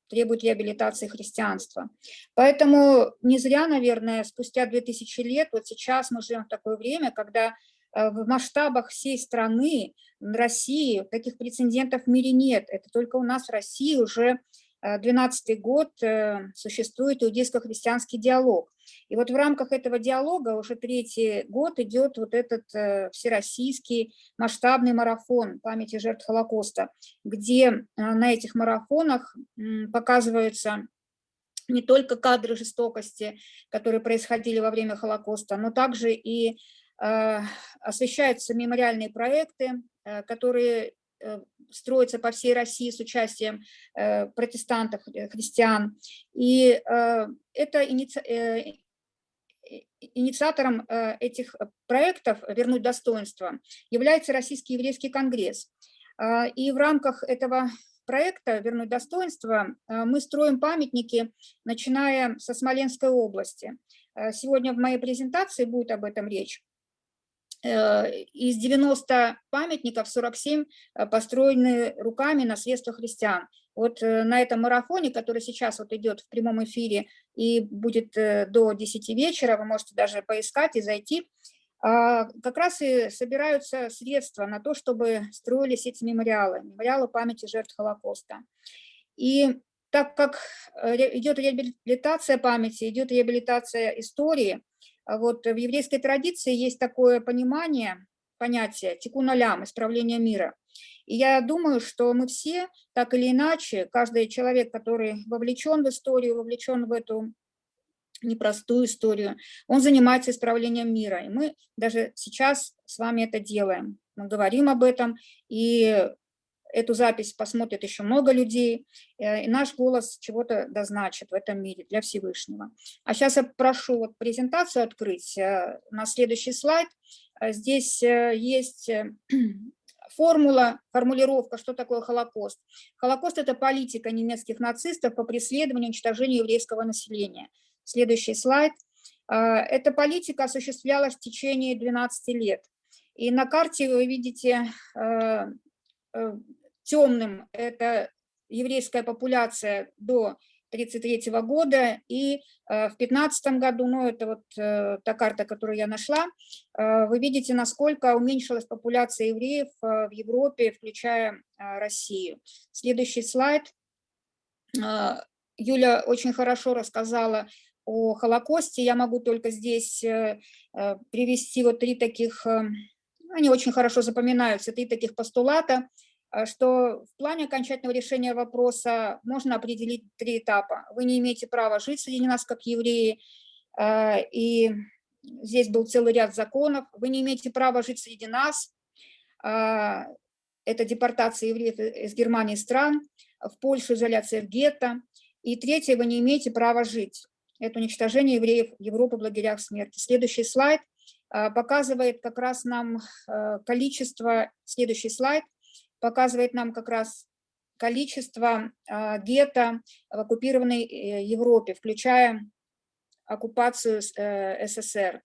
требует реабилитации христианства. Поэтому не зря, наверное, спустя 2000 лет, вот сейчас мы живем в такое время, когда в масштабах всей страны, России, таких прецедентов в мире нет. Это только у нас в России уже 12 год э, существует иудейско-христианский диалог. И вот в рамках этого диалога уже третий год идет вот этот э, всероссийский масштабный марафон памяти жертв Холокоста, где э, на этих марафонах показываются не только кадры жестокости, которые происходили во время Холокоста, но также и освещаются мемориальные проекты, которые Э, строится по всей России с участием э, протестантов, э, христиан. И это инициатором этих проектов «Вернуть достоинство» является Российский еврейский конгресс. И в рамках этого проекта «Вернуть достоинство» мы строим памятники, начиная со Смоленской области. Сегодня в моей презентации будет об этом речь. Э, из 90 памятников 47 э, построены руками на средства христиан. Вот э, на этом марафоне, который сейчас вот идет в прямом эфире и будет до 10 вечера, вы можете даже поискать и зайти, а, как раз и собираются средства на то, чтобы строились эти мемориалы, мемориалы памяти жертв Холокоста. И так как идет реабилитация памяти, идет реабилитация истории, вот в еврейской традиции есть такое понимание, понятие тикун алям, исправление мира. И я думаю, что мы все, так или иначе, каждый человек, который вовлечен в историю, вовлечен в эту непростую историю, он занимается исправлением мира. И мы даже сейчас с вами это делаем. Мы говорим об этом, и Эту запись посмотрит еще много людей, э, и наш голос чего-то дозначит в этом мире для Всевышнего. А сейчас я прошу вот презентацию открыть э, на следующий слайд. Э, здесь есть формула, формулировка, что такое Холокост. Холокост – это политика немецких нацистов по преследованию и уничтожению еврейского населения. Следующий слайд. Эта политика осуществлялась в течение 12 лет. И на карте вы видите темным – это еврейская популяция до 1933 года, и э, в 2015 году, ну это вот э, та карта, которую я нашла, э, вы видите, насколько уменьшилась популяция евреев в Европе, включая Россию. Следующий слайд. Юля очень хорошо рассказала о Холокосте, я могу только здесь привести вот три таких, они очень хорошо запоминаются, три таких постулата – что в плане окончательного решения вопроса можно определить три этапа. Вы не имеете права жить среди нас как евреи, э, и здесь был целый ряд законов. Вы не имеете права жить среди нас, э, это депортация евреев из Германии стран, в Польшу изоляция в гетто. И третье, вы не имеете права жить. Это уничтожение евреев Европы в лагерях смерти. Следующий слайд показывает как раз нам количество, следующий слайд, показывает нам как раз количество а, гетто в оккупированной э, Европе, включая оккупацию э, СССР.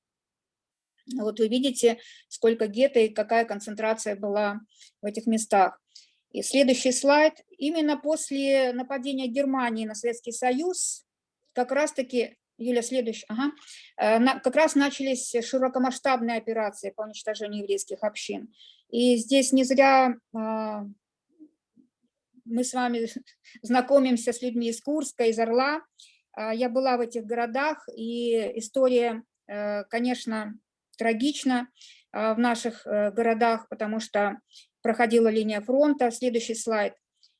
Вот вы видите, сколько гетто и какая концентрация была в этих местах. И следующий слайд. Именно после нападения Германии на Советский Союз как раз-таки, Юля, следующий, ага, э, как раз начались широкомасштабные операции по уничтожению еврейских общин. И здесь не зря а, мы с вами знакомимся с людьми из Курска, из Орла. А, я была в этих городах, и история, э, конечно, трагична а, в наших э, городах, потому что проходила линия фронта. Следующий слайд.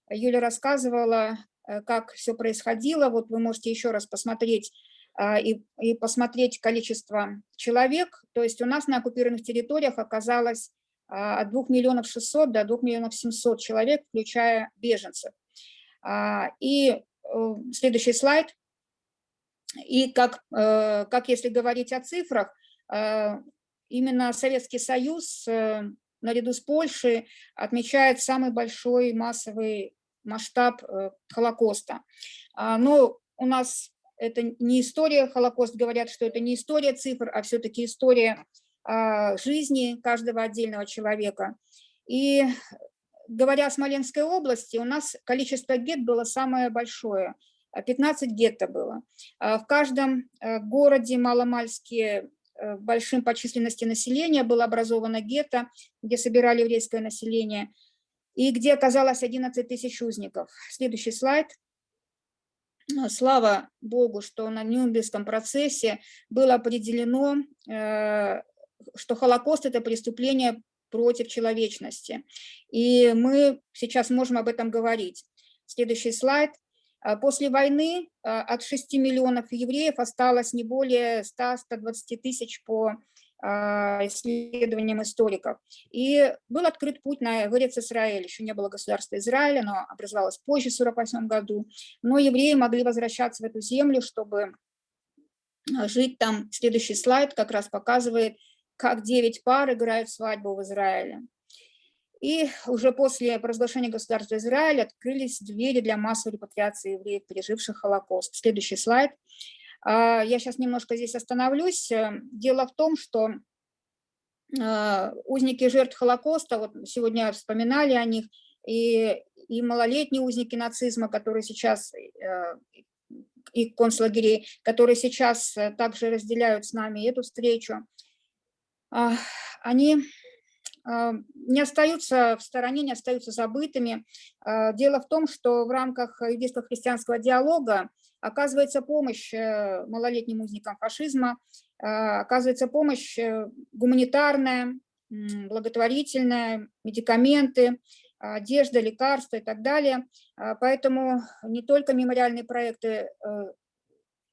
Юля рассказывала, э, как все происходило. Вот вы можете еще раз посмотреть и, и посмотреть количество человек. То есть у нас на оккупированных территориях оказалось от 2 миллионов 600 до 2 миллионов 700 человек, включая беженцев. А, и э, следующий слайд. И как, э, как если говорить о цифрах, именно Советский Союз наряду с Польшей отмечает самый большой массовый масштаб э, Холокоста. А, но у нас это не история Холокост, говорят, что это не история цифр, а все-таки история а, жизни каждого отдельного человека. И говоря о Смоленской области, у нас количество гет было самое большое. 15 гетто было. А в каждом э, городе маломальские Э, большим по численности населения было образовано гетто, где собирали еврейское население, и где оказалось 11 тысяч узников. Следующий слайд. Слава Богу, что на Нюрнбергском процессе было определено, э, что Холокост – это преступление против человечности. И мы сейчас можем об этом говорить. Следующий слайд. А после войны а, от 6 миллионов евреев осталось не более 100-120 тысяч по а, исследованиям историков. И был открыт путь на Эрец Израиль. Еще не было государства Израиля, но образовалось позже, в 1948 году. Но евреи могли возвращаться в эту землю, чтобы жить там. Следующий слайд как раз показывает, как 9 пар играют свадьбу в Израиле. И уже после провозглашения государства Израиль открылись двери для массовой репатриации евреев, переживших Холокост. Следующий слайд. А, я сейчас немножко здесь остановлюсь. Э, дело в том, что а, узники жертв Холокоста, вот сегодня вспоминали о них, и, и малолетние узники нацизма, которые сейчас, э, и концлагерей, которые сейчас э, также разделяют с нами эту встречу, они а, не остаются в стороне, не остаются забытыми. А, дело в том, что в рамках еврейского христианского диалога оказывается помощь э, малолетним узникам фашизма, а, оказывается помощь э, гуманитарная, благотворительная, медикаменты, одежда, лекарства и так далее. Поэтому не только мемориальные проекты э,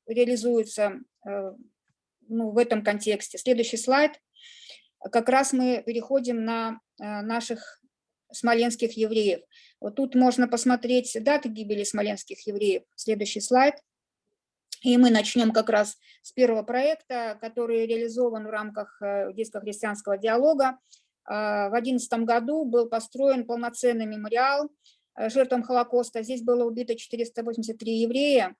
реализуются ну, в этом контексте. Следующий слайд как раз мы переходим на э, наших смоленских евреев. Вот тут можно посмотреть даты гибели смоленских евреев. Следующий слайд. И мы начнем как раз с первого проекта, который реализован в рамках э, детско-христианского диалога. Э, в 2011 году был построен полноценный мемориал жертвам Холокоста. Здесь было убито 483 еврея.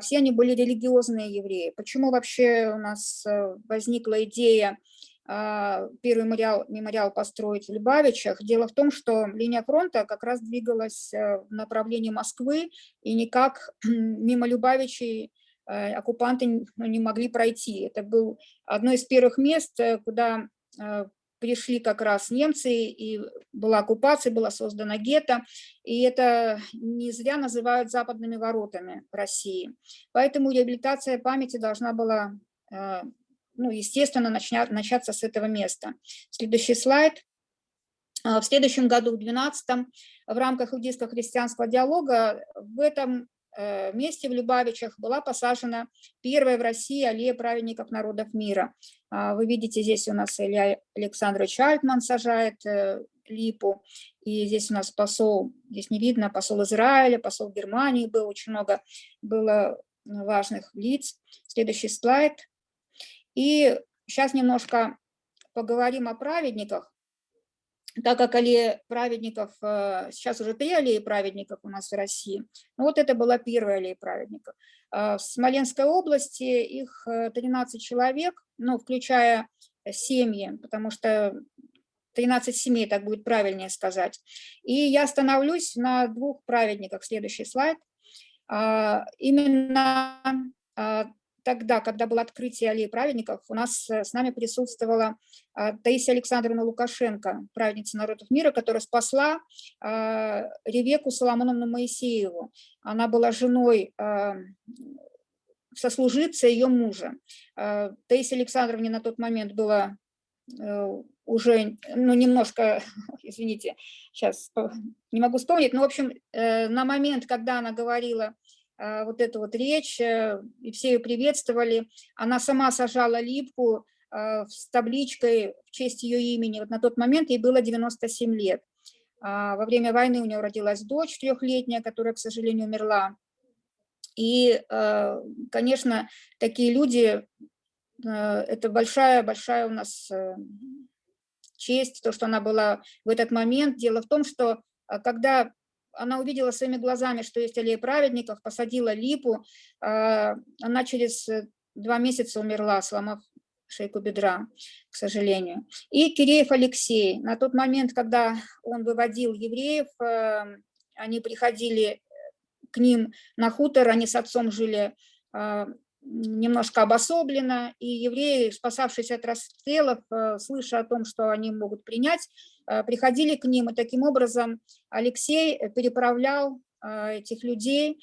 Все они были религиозные евреи. Почему вообще у нас возникла идея а, первый мемориал, мемориал построить в Любавичах. Дело в том, что линия фронта как раз двигалась э, в направлении Москвы, и никак мимо Любавичей э, оккупанты ну, не могли пройти. Это был одно из первых мест, э, куда пришли как раз немцы, и была оккупация, была создана гетто, и это не зря называют западными воротами России. Поэтому реабилитация памяти должна была ну, естественно, начнят, начаться с этого места. Следующий слайд. А, в следующем году, в 2012 в рамках иудейско-христианского диалога в этом э, месте в Любавичах была посажена первая в России аллея праведников народов мира. А, вы видите, здесь у нас Илья Александрович Альтман сажает э, липу, и здесь у нас посол, здесь не видно, посол Израиля, посол Германии был, очень много было важных лиц. Следующий слайд. И сейчас немножко поговорим о праведниках, так как аллея праведников, э, сейчас уже три аллеи праведников у нас в России, ну вот это была первая аллея праведников. Э, в Смоленской области их 13 э, человек, ну, включая семьи, потому что 13 семей, так будет правильнее сказать. И я остановлюсь на двух праведниках. Следующий слайд. Именно тогда, когда было открытие аллеи праведников, у нас э, с нами присутствовала а, Таисия Александровна Лукашенко, праведница народов мира, которая спасла а, Ревеку Соломоновну Моисееву. Она была женой а, сослужиться ее мужа. Таисия Александровне на тот момент было уже, ну, немножко, извините, сейчас не могу вспомнить, но, в общем, на момент, когда она говорила вот эту вот речь, и все ее приветствовали, она сама сажала липку с табличкой в честь ее имени. Вот на тот момент ей было 97 лет. Во время войны у нее родилась дочь трехлетняя, которая, к сожалению, умерла. И, конечно, такие люди Э, это большая-большая у нас э, честь, то, что она была в этот момент. Дело в том, что э, когда она увидела своими глазами, что есть аллея праведников, посадила липу, она через два месяца умерла, сломав шейку бедра, к сожалению. И Киреев Алексей, на тот момент, когда он выводил евреев, они приходили к ним на хутор, они с отцом жили немножко обособленно, и евреи, спасавшись от расстрелов, э, слыша о том, что они могут принять, э, приходили к ним, и таким образом Алексей переправлял э, этих людей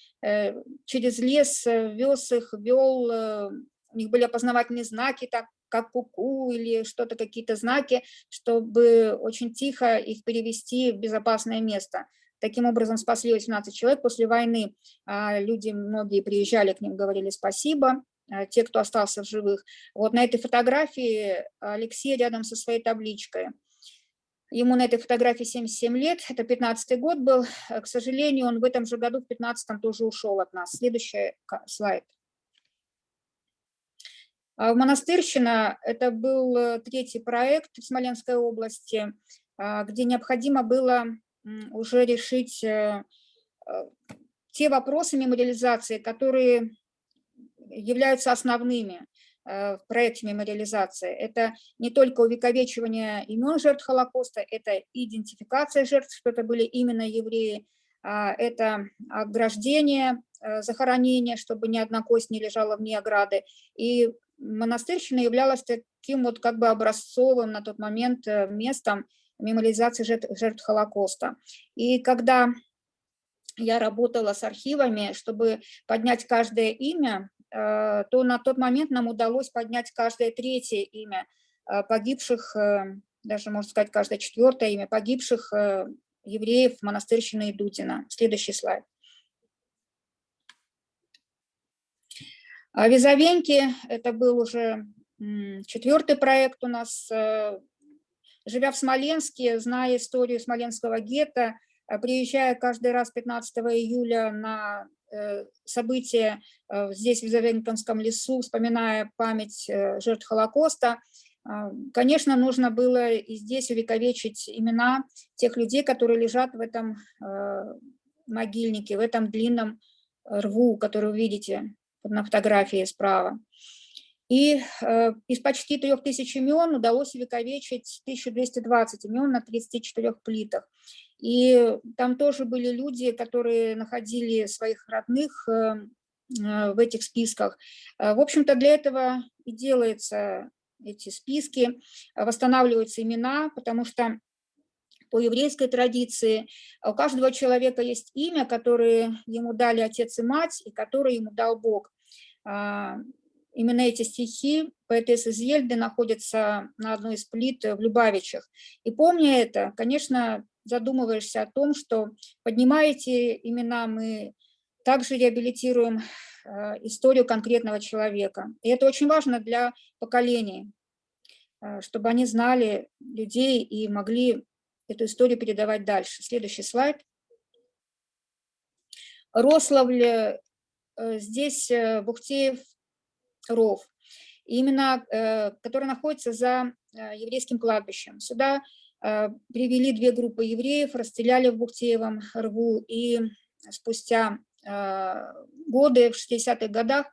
через лес, вез их, вел, у них были опознавательные знаки, так, как куку -ку или что-то, какие-то знаки, чтобы очень тихо их перевести в безопасное место. Таким образом спасли 18 человек после войны. А, люди, многие приезжали к ним, говорили спасибо, а, те, кто остался в живых. Вот на этой фотографии Алексей рядом со своей табличкой. Ему на этой фотографии 77 лет, это 15 год был. К сожалению, он в этом же году, в 15 тоже ушел от нас. Следующий слайд. А, Монастырщина – это был э, третий проект в Смоленской области, где необходимо было уже решить э, э, те вопросы мемориализации, которые являются основными э, в проекте мемориализации. Это не только увековечивание имен жертв Холокоста, это идентификация жертв, что это были именно евреи, а, это ограждение, захоронение, чтобы ни одна кость не лежала вне ограды. И монастырщина являлась таким вот как бы образцовым на тот момент местом, мемориализации жертв, Холокоста. И когда я работала с архивами, чтобы поднять каждое имя, э, то на тот момент нам удалось поднять каждое третье имя э, погибших, э, даже, можно сказать, каждое четвертое имя погибших евреев монастырщины Дудина. Следующий слайд. А Визовеньки, это был уже четвертый проект у нас Живя в Смоленске, зная историю Смоленского гетто, э, приезжая каждый раз 15 июля на э, события э, здесь, в Завенкинском лесу, вспоминая память жертв Холокоста, конечно, нужно было и здесь увековечить имена тех людей, которые лежат в этом могильнике, в этом длинном рву, который вы видите на фотографии справа. И э, из почти 3000 имен удалось увековечить 1220 имен на 34 плитах. И там тоже были люди, которые находили своих родных э, э, в этих списках. Э, в общем-то, для этого и делаются эти списки, восстанавливаются имена, потому что по еврейской традиции у каждого человека есть имя, которое ему дали отец и мать, и которое ему дал Бог. Именно эти стихи поэтессы Зельды находятся на одной из плит в Любавичах. И помня это, конечно, задумываешься о том, что поднимая эти имена, мы также реабилитируем э, историю конкретного человека. И это очень важно для поколений, э, чтобы они знали людей и могли эту историю передавать дальше. Следующий слайд. Рославль, э, здесь Бухтеев ров, именно э, который находится за э, еврейским кладбищем. Сюда э, привели две группы евреев, расстреляли в Бухтеевом рву и спустя годы, в 60-х годах,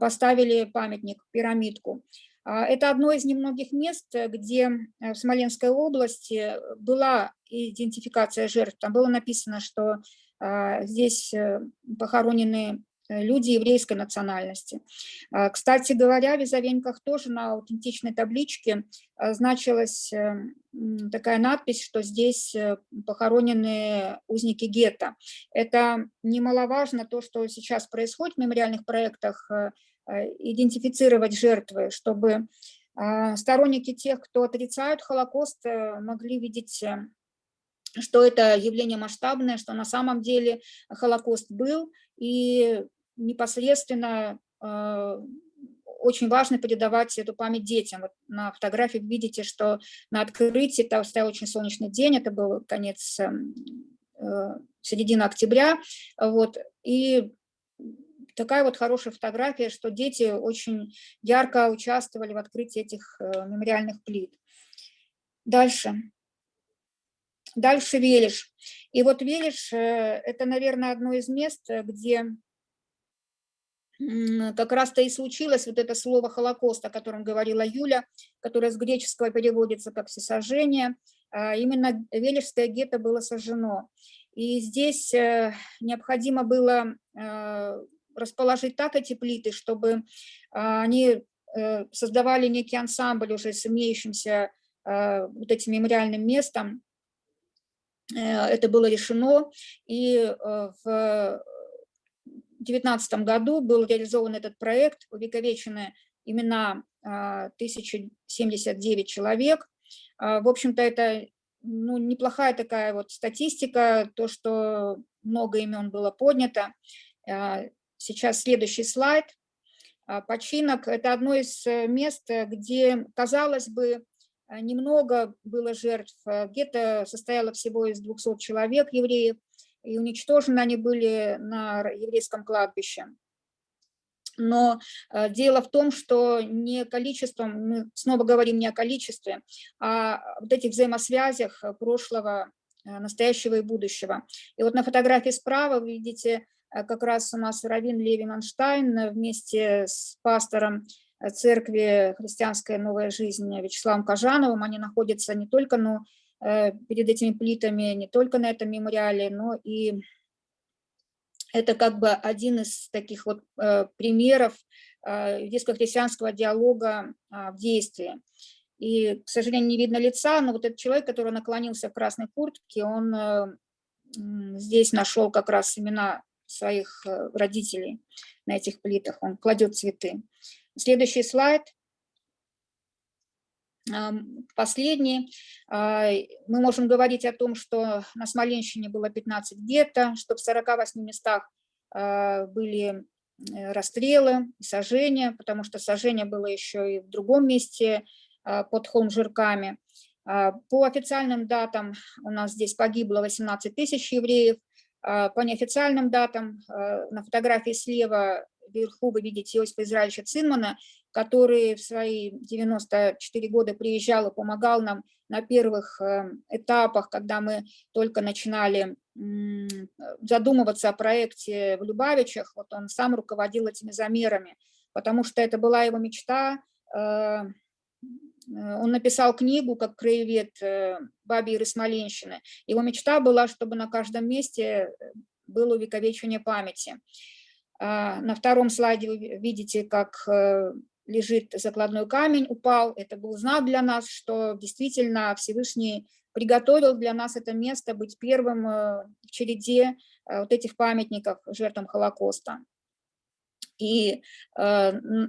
поставили памятник, пирамидку. А, это одно из немногих мест, где в Смоленской области была идентификация жертв. Там было написано, что здесь похоронены Э, люди еврейской национальности. А, кстати говоря, в Визовеньках тоже на аутентичной табличке а, значилась э, такая надпись, что здесь э, похоронены узники гетто. Это немаловажно то, что сейчас происходит в мемориальных проектах, идентифицировать жертвы, чтобы А, Сторонники тех, кто отрицают Холокост, э, могли видеть э, что это явление масштабное, что на самом деле Холокост был, и непосредственно э, очень важно передавать эту память детям. Вот на фотографии видите, что на открытии там стоял очень солнечный день, это был конец, эм, э, середина октября, вот, и такая вот хорошая фотография, что дети очень ярко участвовали в открытии этих э, мемориальных плит. Дальше. Дальше Велиш. И вот Велиш э, – это, наверное, одно из мест, где как раз-то и случилось вот это слово «холокост», о котором говорила Юля, которое с греческого переводится как «всесожжение». А именно Велишское гетто было сожжено. И здесь э, необходимо было э, расположить так эти плиты, чтобы они создавали некий ансамбль уже с имеющимся вот этим мемориальным местом, Э, это было решено, и э, в 2019 году был реализован этот проект, увековечены имена 1079 а, человек. А, в общем-то, это ну, неплохая такая вот статистика, то, что много имен было поднято. А, сейчас следующий слайд. Починок – это одно из э, мест, где, казалось бы, немного было жертв. Э, гетто состояло всего из 200 человек евреев, и уничтожены они были на еврейском кладбище. Но э, дело в том, что не количеством, мы снова говорим не о количестве, а вот этих взаимосвязях прошлого, настоящего и будущего. И вот на фотографии справа вы видите как раз у нас Равин Леви Манштайн вместе с пастором Э, церкви «Христианская новая жизнь» Вячеславом Кожановым. Они находятся не только э, перед этими плитами, не только на этом мемориале, но и это как бы один из таких вот э, примеров иудейско-христианского диалога а, в действии. И, к сожалению, не видно лица, но вот этот человек, который наклонился в красной куртке, он здесь нашел как раз имена своих родителей на этих плитах, он кладет цветы. Следующий слайд. Последний. А, мы можем говорить о том, что на Смоленщине было 15 гетто, что в 48 местах а, были э, расстрелы и сожжения, потому что сожжение было еще и в другом месте а, под Холм-Жирками. По официальным датам у нас здесь погибло 18 тысяч евреев, по неофициальным датам на фотографии слева вверху вы видите Иосифа Израильевича Цинмана, который в свои 94 года приезжал и помогал нам на первых э, этапах, когда мы только начинали задумываться о проекте в Любавичах, вот он сам руководил этими замерами, потому что это была его мечта. Э, он написал книгу как краевед э, Баби и Смоленщины. Его мечта была, чтобы на каждом месте было увековечение памяти. А, на втором слайде вы видите, как э, лежит закладной камень, упал. Это был знак для нас, что действительно Всевышний приготовил для нас это место быть первым э, в череде э, вот этих памятников жертвам Холокоста. И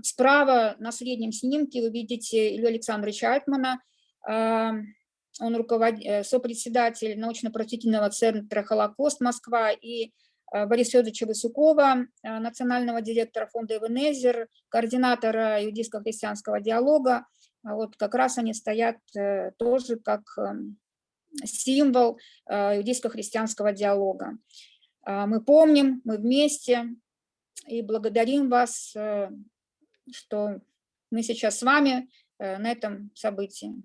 справа на среднем снимке вы видите Илью Александровича Альтмана, он руковод... сопредседатель научно-просветительного центра «Холокост Москва» и Э, Бориса Федоровича Васюкова, э, национального директора фонда Эвенезер, координатора иудейско-христианского диалога. А вот как раз они стоят э, тоже как эм, символ иудейско-христианского диалога. Мы помним, мы вместе и благодарим вас, что мы сейчас с вами на этом событии.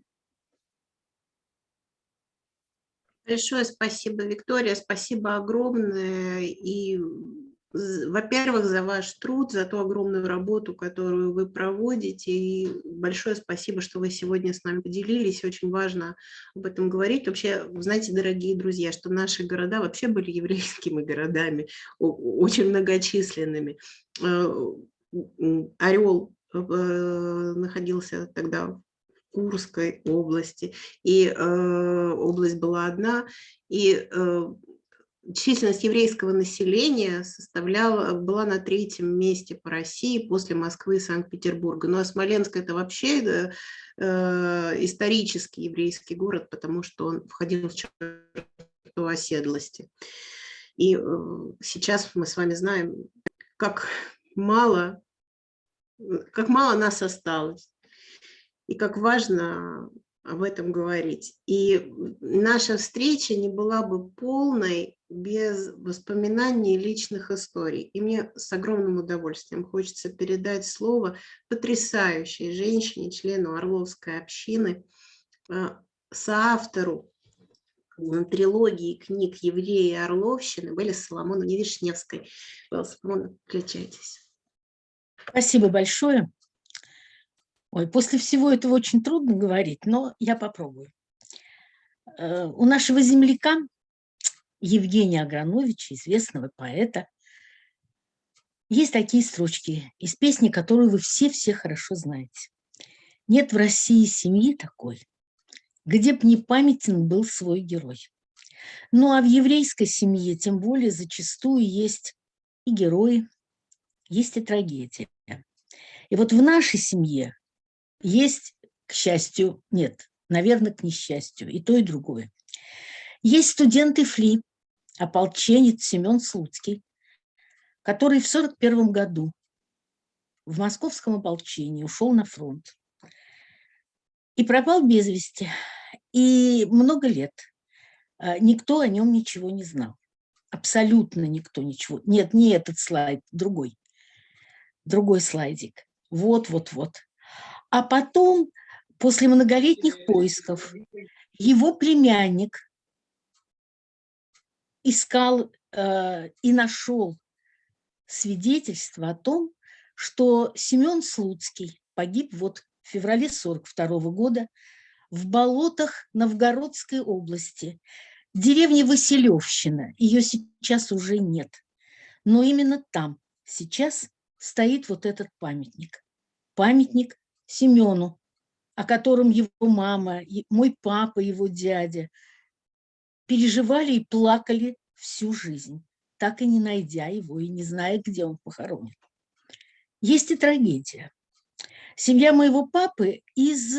Большое спасибо, Виктория, спасибо огромное. И, во-первых, за ваш труд, за ту огромную работу, которую вы проводите. И большое спасибо, что вы сегодня с нами поделились. Очень важно об этом говорить. Вообще, знаете, дорогие друзья, что наши города вообще были еврейскими городами, очень многочисленными. Э, Орел э, находился тогда Курской области, и э, область была одна, и э, численность еврейского населения составляла, была на третьем месте по России после Москвы и Санкт-Петербурга. Ну а Смоленск это вообще э, исторический еврейский город, потому что он входил в черту оседлости. И э, сейчас мы с вами знаем, как мало, как мало нас осталось, и как важно об этом говорить. И наша встреча не была бы полной без воспоминаний личных историй. И мне с огромным удовольствием хочется передать слово потрясающей женщине, члену Орловской общины, а, соавтору трилогии книг «Евреи и Орловщины» были Соломоновне Вишневской. Соломона, включайтесь. Спасибо большое. Ой, после всего этого очень трудно говорить, но я попробую. Э, у нашего земляка Евгения Аграновича, известного поэта, есть такие строчки из песни, которую вы все-все хорошо знаете. Нет в России семьи такой, где б не памятен был свой герой. Ну а в еврейской семье тем более зачастую есть и герои, есть и трагедия. И вот в нашей семье есть, к счастью, нет, наверное, к несчастью, и то, и другое. Есть студенты ФЛИ, ополченец Семен Слуцкий, который в 1941 году в московском ополчении ушел на фронт и пропал без вести. И много лет а, никто о нем ничего не знал. Абсолютно никто ничего. Нет, не этот слайд, другой. Другой слайдик. Вот, вот, вот. А потом, после многолетних поисков, его племянник искал э, и нашел свидетельство о том, что Семен Слуцкий погиб вот в феврале 42 года в болотах Новгородской области, деревни Василевщина. Ее сейчас уже нет. Но именно там сейчас стоит вот этот памятник. Памятник Семену, о котором его мама, мой папа, его дядя переживали и плакали всю жизнь, так и не найдя его и не зная, где он похоронен. Есть и трагедия. Семья моего папы из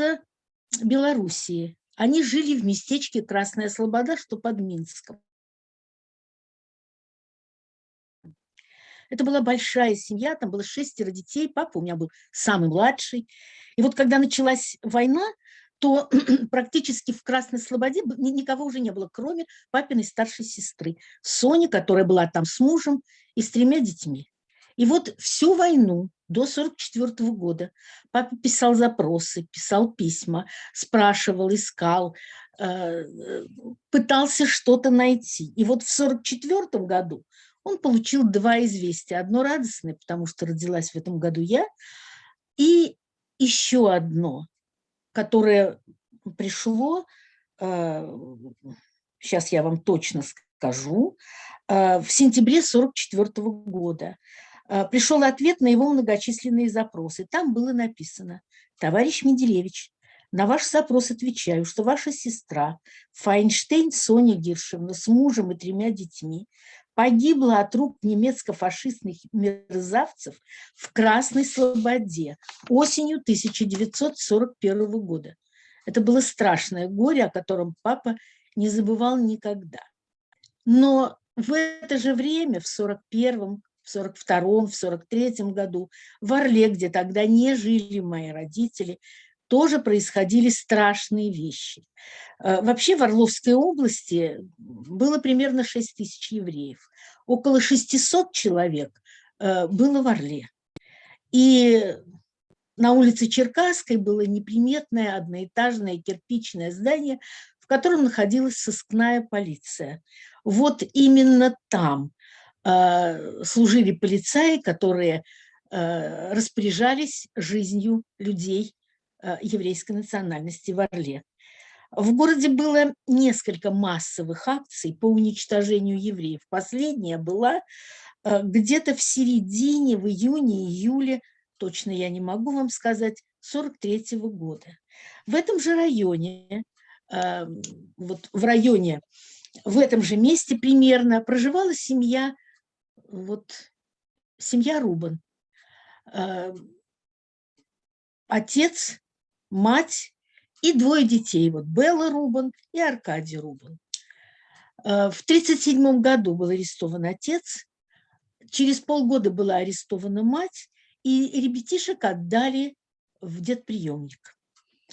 Белоруссии. Они жили в местечке Красная Слобода, что под Минском. Это была большая семья, там было шестеро детей, папа у меня был самый младший. И вот когда началась война, то практически в Красной Слободе никого уже не было, кроме папиной старшей сестры, Сони, которая была там с мужем и с тремя детьми. И вот всю войну до 1944 года папа писал запросы, писал письма, спрашивал, искал, э, пытался что-то найти. И вот в 1944 году он получил два известия. Одно радостное, потому что родилась в этом году я, и еще одно, которое пришло, сейчас э, я вам точно скажу, э, в сентябре 1944 года. Э, пришел ответ на его многочисленные запросы. Там было написано, товарищ Менделевич, на ваш запрос отвечаю, что ваша сестра Файнштейн Соня Гиршевна с мужем и тремя детьми погибла от рук немецко-фашистных мерзавцев в Красной Слободе осенью 1941 года. Это было страшное горе, о котором папа не забывал никогда. Но в это же время, в 41-м, в 42-м, в 43-м году, в Орле, где тогда не жили мои родители, тоже происходили страшные вещи. Э, вообще в Орловской области было примерно 6 тысяч евреев. Около 600 человек э, было в Орле. И на улице Черкасской было неприметное одноэтажное кирпичное здание, в котором находилась сыскная полиция. Вот именно там э, служили полицаи, которые распоряжались жизнью людей еврейской национальности в Орле. В городе было несколько массовых акций по уничтожению евреев. Последняя была э, где-то в середине, в июне-июле, точно я не могу вам сказать, 43 -го года. В этом же районе, э, вот в районе в этом же месте примерно проживала семья, вот, семья Рубан. Э, отец, мать и двое детей, вот Белла Рубан и Аркадий Рубан. Э, в 1937 году был арестован отец, через полгода была арестована мать, и ребятишек отдали в детприемник.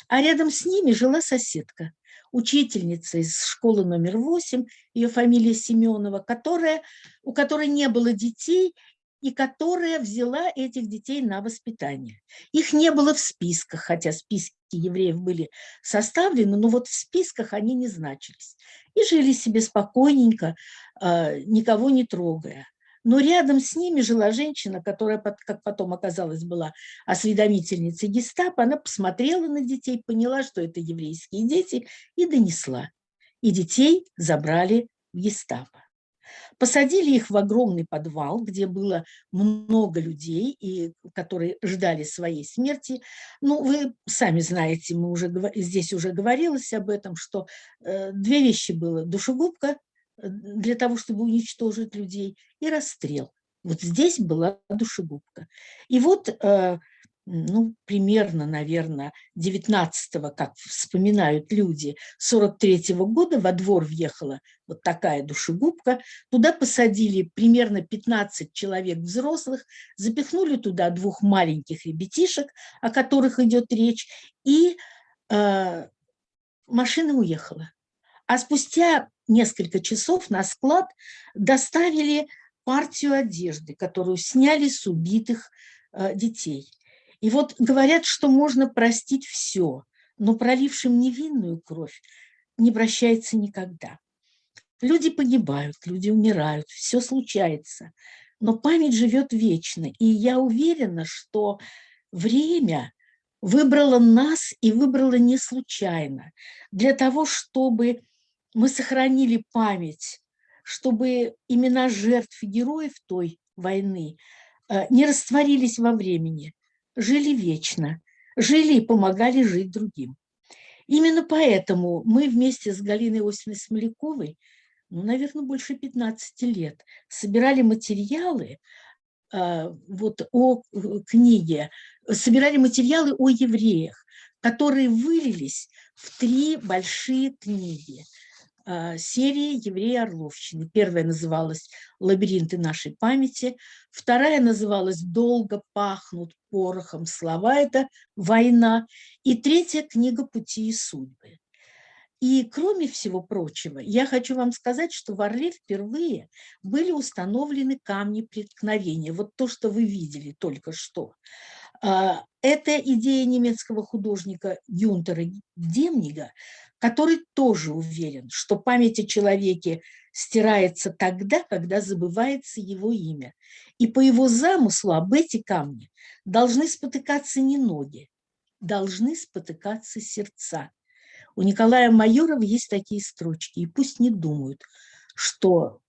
А рядом с ними жила соседка, учительница из школы номер 8, ее фамилия Семенова, которая, у которой не было детей и которая взяла этих детей на воспитание. Их не было в списках, хотя списки евреев были составлены, но вот в списках они не значились. И жили себе спокойненько, а, никого не трогая. Но рядом с ними жила женщина, которая, как потом оказалось, была осведомительницей гестапо. Она посмотрела на детей, поняла, что это еврейские дети, и донесла. И детей забрали в гестапо. Посадили их в огромный подвал, где было много людей, и, которые ждали своей смерти. Ну, вы сами знаете, мы уже, здесь уже говорилось об этом, что э, две вещи было. Душегубка э, для того, чтобы уничтожить людей, и расстрел. Вот здесь была душегубка. И вот э, ну, примерно, наверное, 19-го, как вспоминают люди, 43-го года во двор въехала вот такая душегубка. Туда посадили примерно 15 человек взрослых, запихнули туда двух маленьких ребятишек, о которых идет речь, и э, машина уехала. А спустя несколько часов на склад доставили партию одежды, которую сняли с убитых э, детей. И вот говорят, что можно простить все, но пролившим невинную кровь не прощается никогда. Люди погибают, люди умирают, все случается, но память живет вечно. И я уверена, что время выбрало нас и выбрало не случайно. Для того, чтобы мы сохранили память, чтобы имена жертв и героев той войны э, не растворились во времени, жили вечно, жили и помогали жить другим. Именно поэтому мы вместе с Галиной Осиной Смоляковой, ну, наверное, больше 15 лет, собирали материалы э, вот, о э, книге, собирали материалы о евреях, которые вылились в три большие книги – серии «Евреи Орловщины». Первая называлась «Лабиринты нашей памяти», вторая называлась «Долго пахнут порохом слова» – это «Война», и третья книга «Пути и судьбы». И кроме всего прочего, я хочу вам сказать, что в Орле впервые были установлены камни преткновения. Вот то, что вы видели только что. А, это идея немецкого художника Гюнтера Демнига, который тоже уверен, что память о человеке стирается тогда, когда забывается его имя. И по его замыслу об эти камни должны спотыкаться не ноги, должны спотыкаться сердца. У Николая Майорова есть такие строчки, и пусть не думают, что,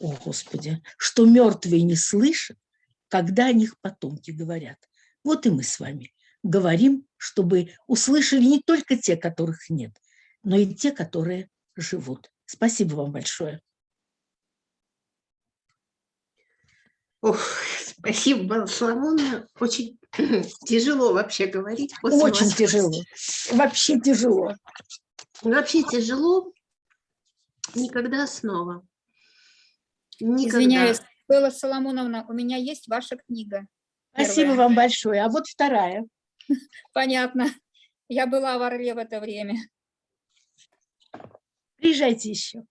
о Господи, что мертвые не слышат, когда о них потомки говорят. Вот и мы с вами говорим, чтобы услышали не только те, которых нет, но и те, которые живут. Спасибо вам большое. Ох, спасибо, Соломона. Очень тяжело вообще говорить. После Очень вас. тяжело. Вообще тяжело. Вообще тяжело. Никогда снова. Никогда. Извиняюсь, Белла Соломоновна, у меня есть ваша книга. Спасибо Первая. вам большое. А вот вторая. Понятно. Я была в Орле в это время. Приезжайте еще.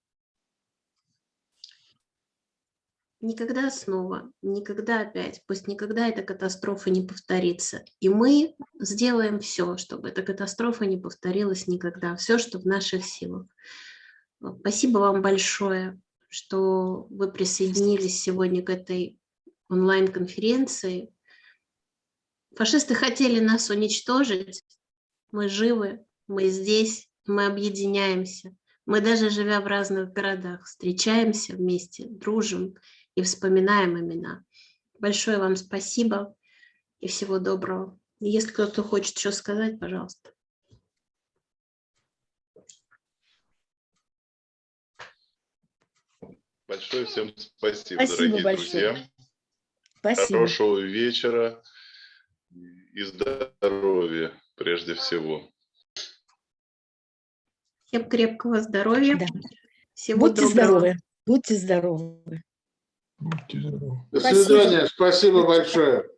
Никогда снова, никогда опять, пусть никогда эта катастрофа не повторится. И мы сделаем все, чтобы эта катастрофа не повторилась никогда, все, что в наших силах. Спасибо вам большое, что вы присоединились сегодня к этой онлайн-конференции. Фашисты хотели нас уничтожить. Мы живы, мы здесь, мы объединяемся. Мы даже живя в разных городах, встречаемся вместе, дружим и вспоминаем имена. Большое вам спасибо и всего доброго. Если кто-то хочет что сказать, пожалуйста. Большое всем спасибо, Спасибо дорогие большое. друзья. Спасибо. Хорошего вечера и здоровья прежде всего. Всем крепкого здоровья. Да. Всего Будьте доброго. здоровы. Будьте здоровы. Будьте здоровы. До Спасибо. свидания. Спасибо большое.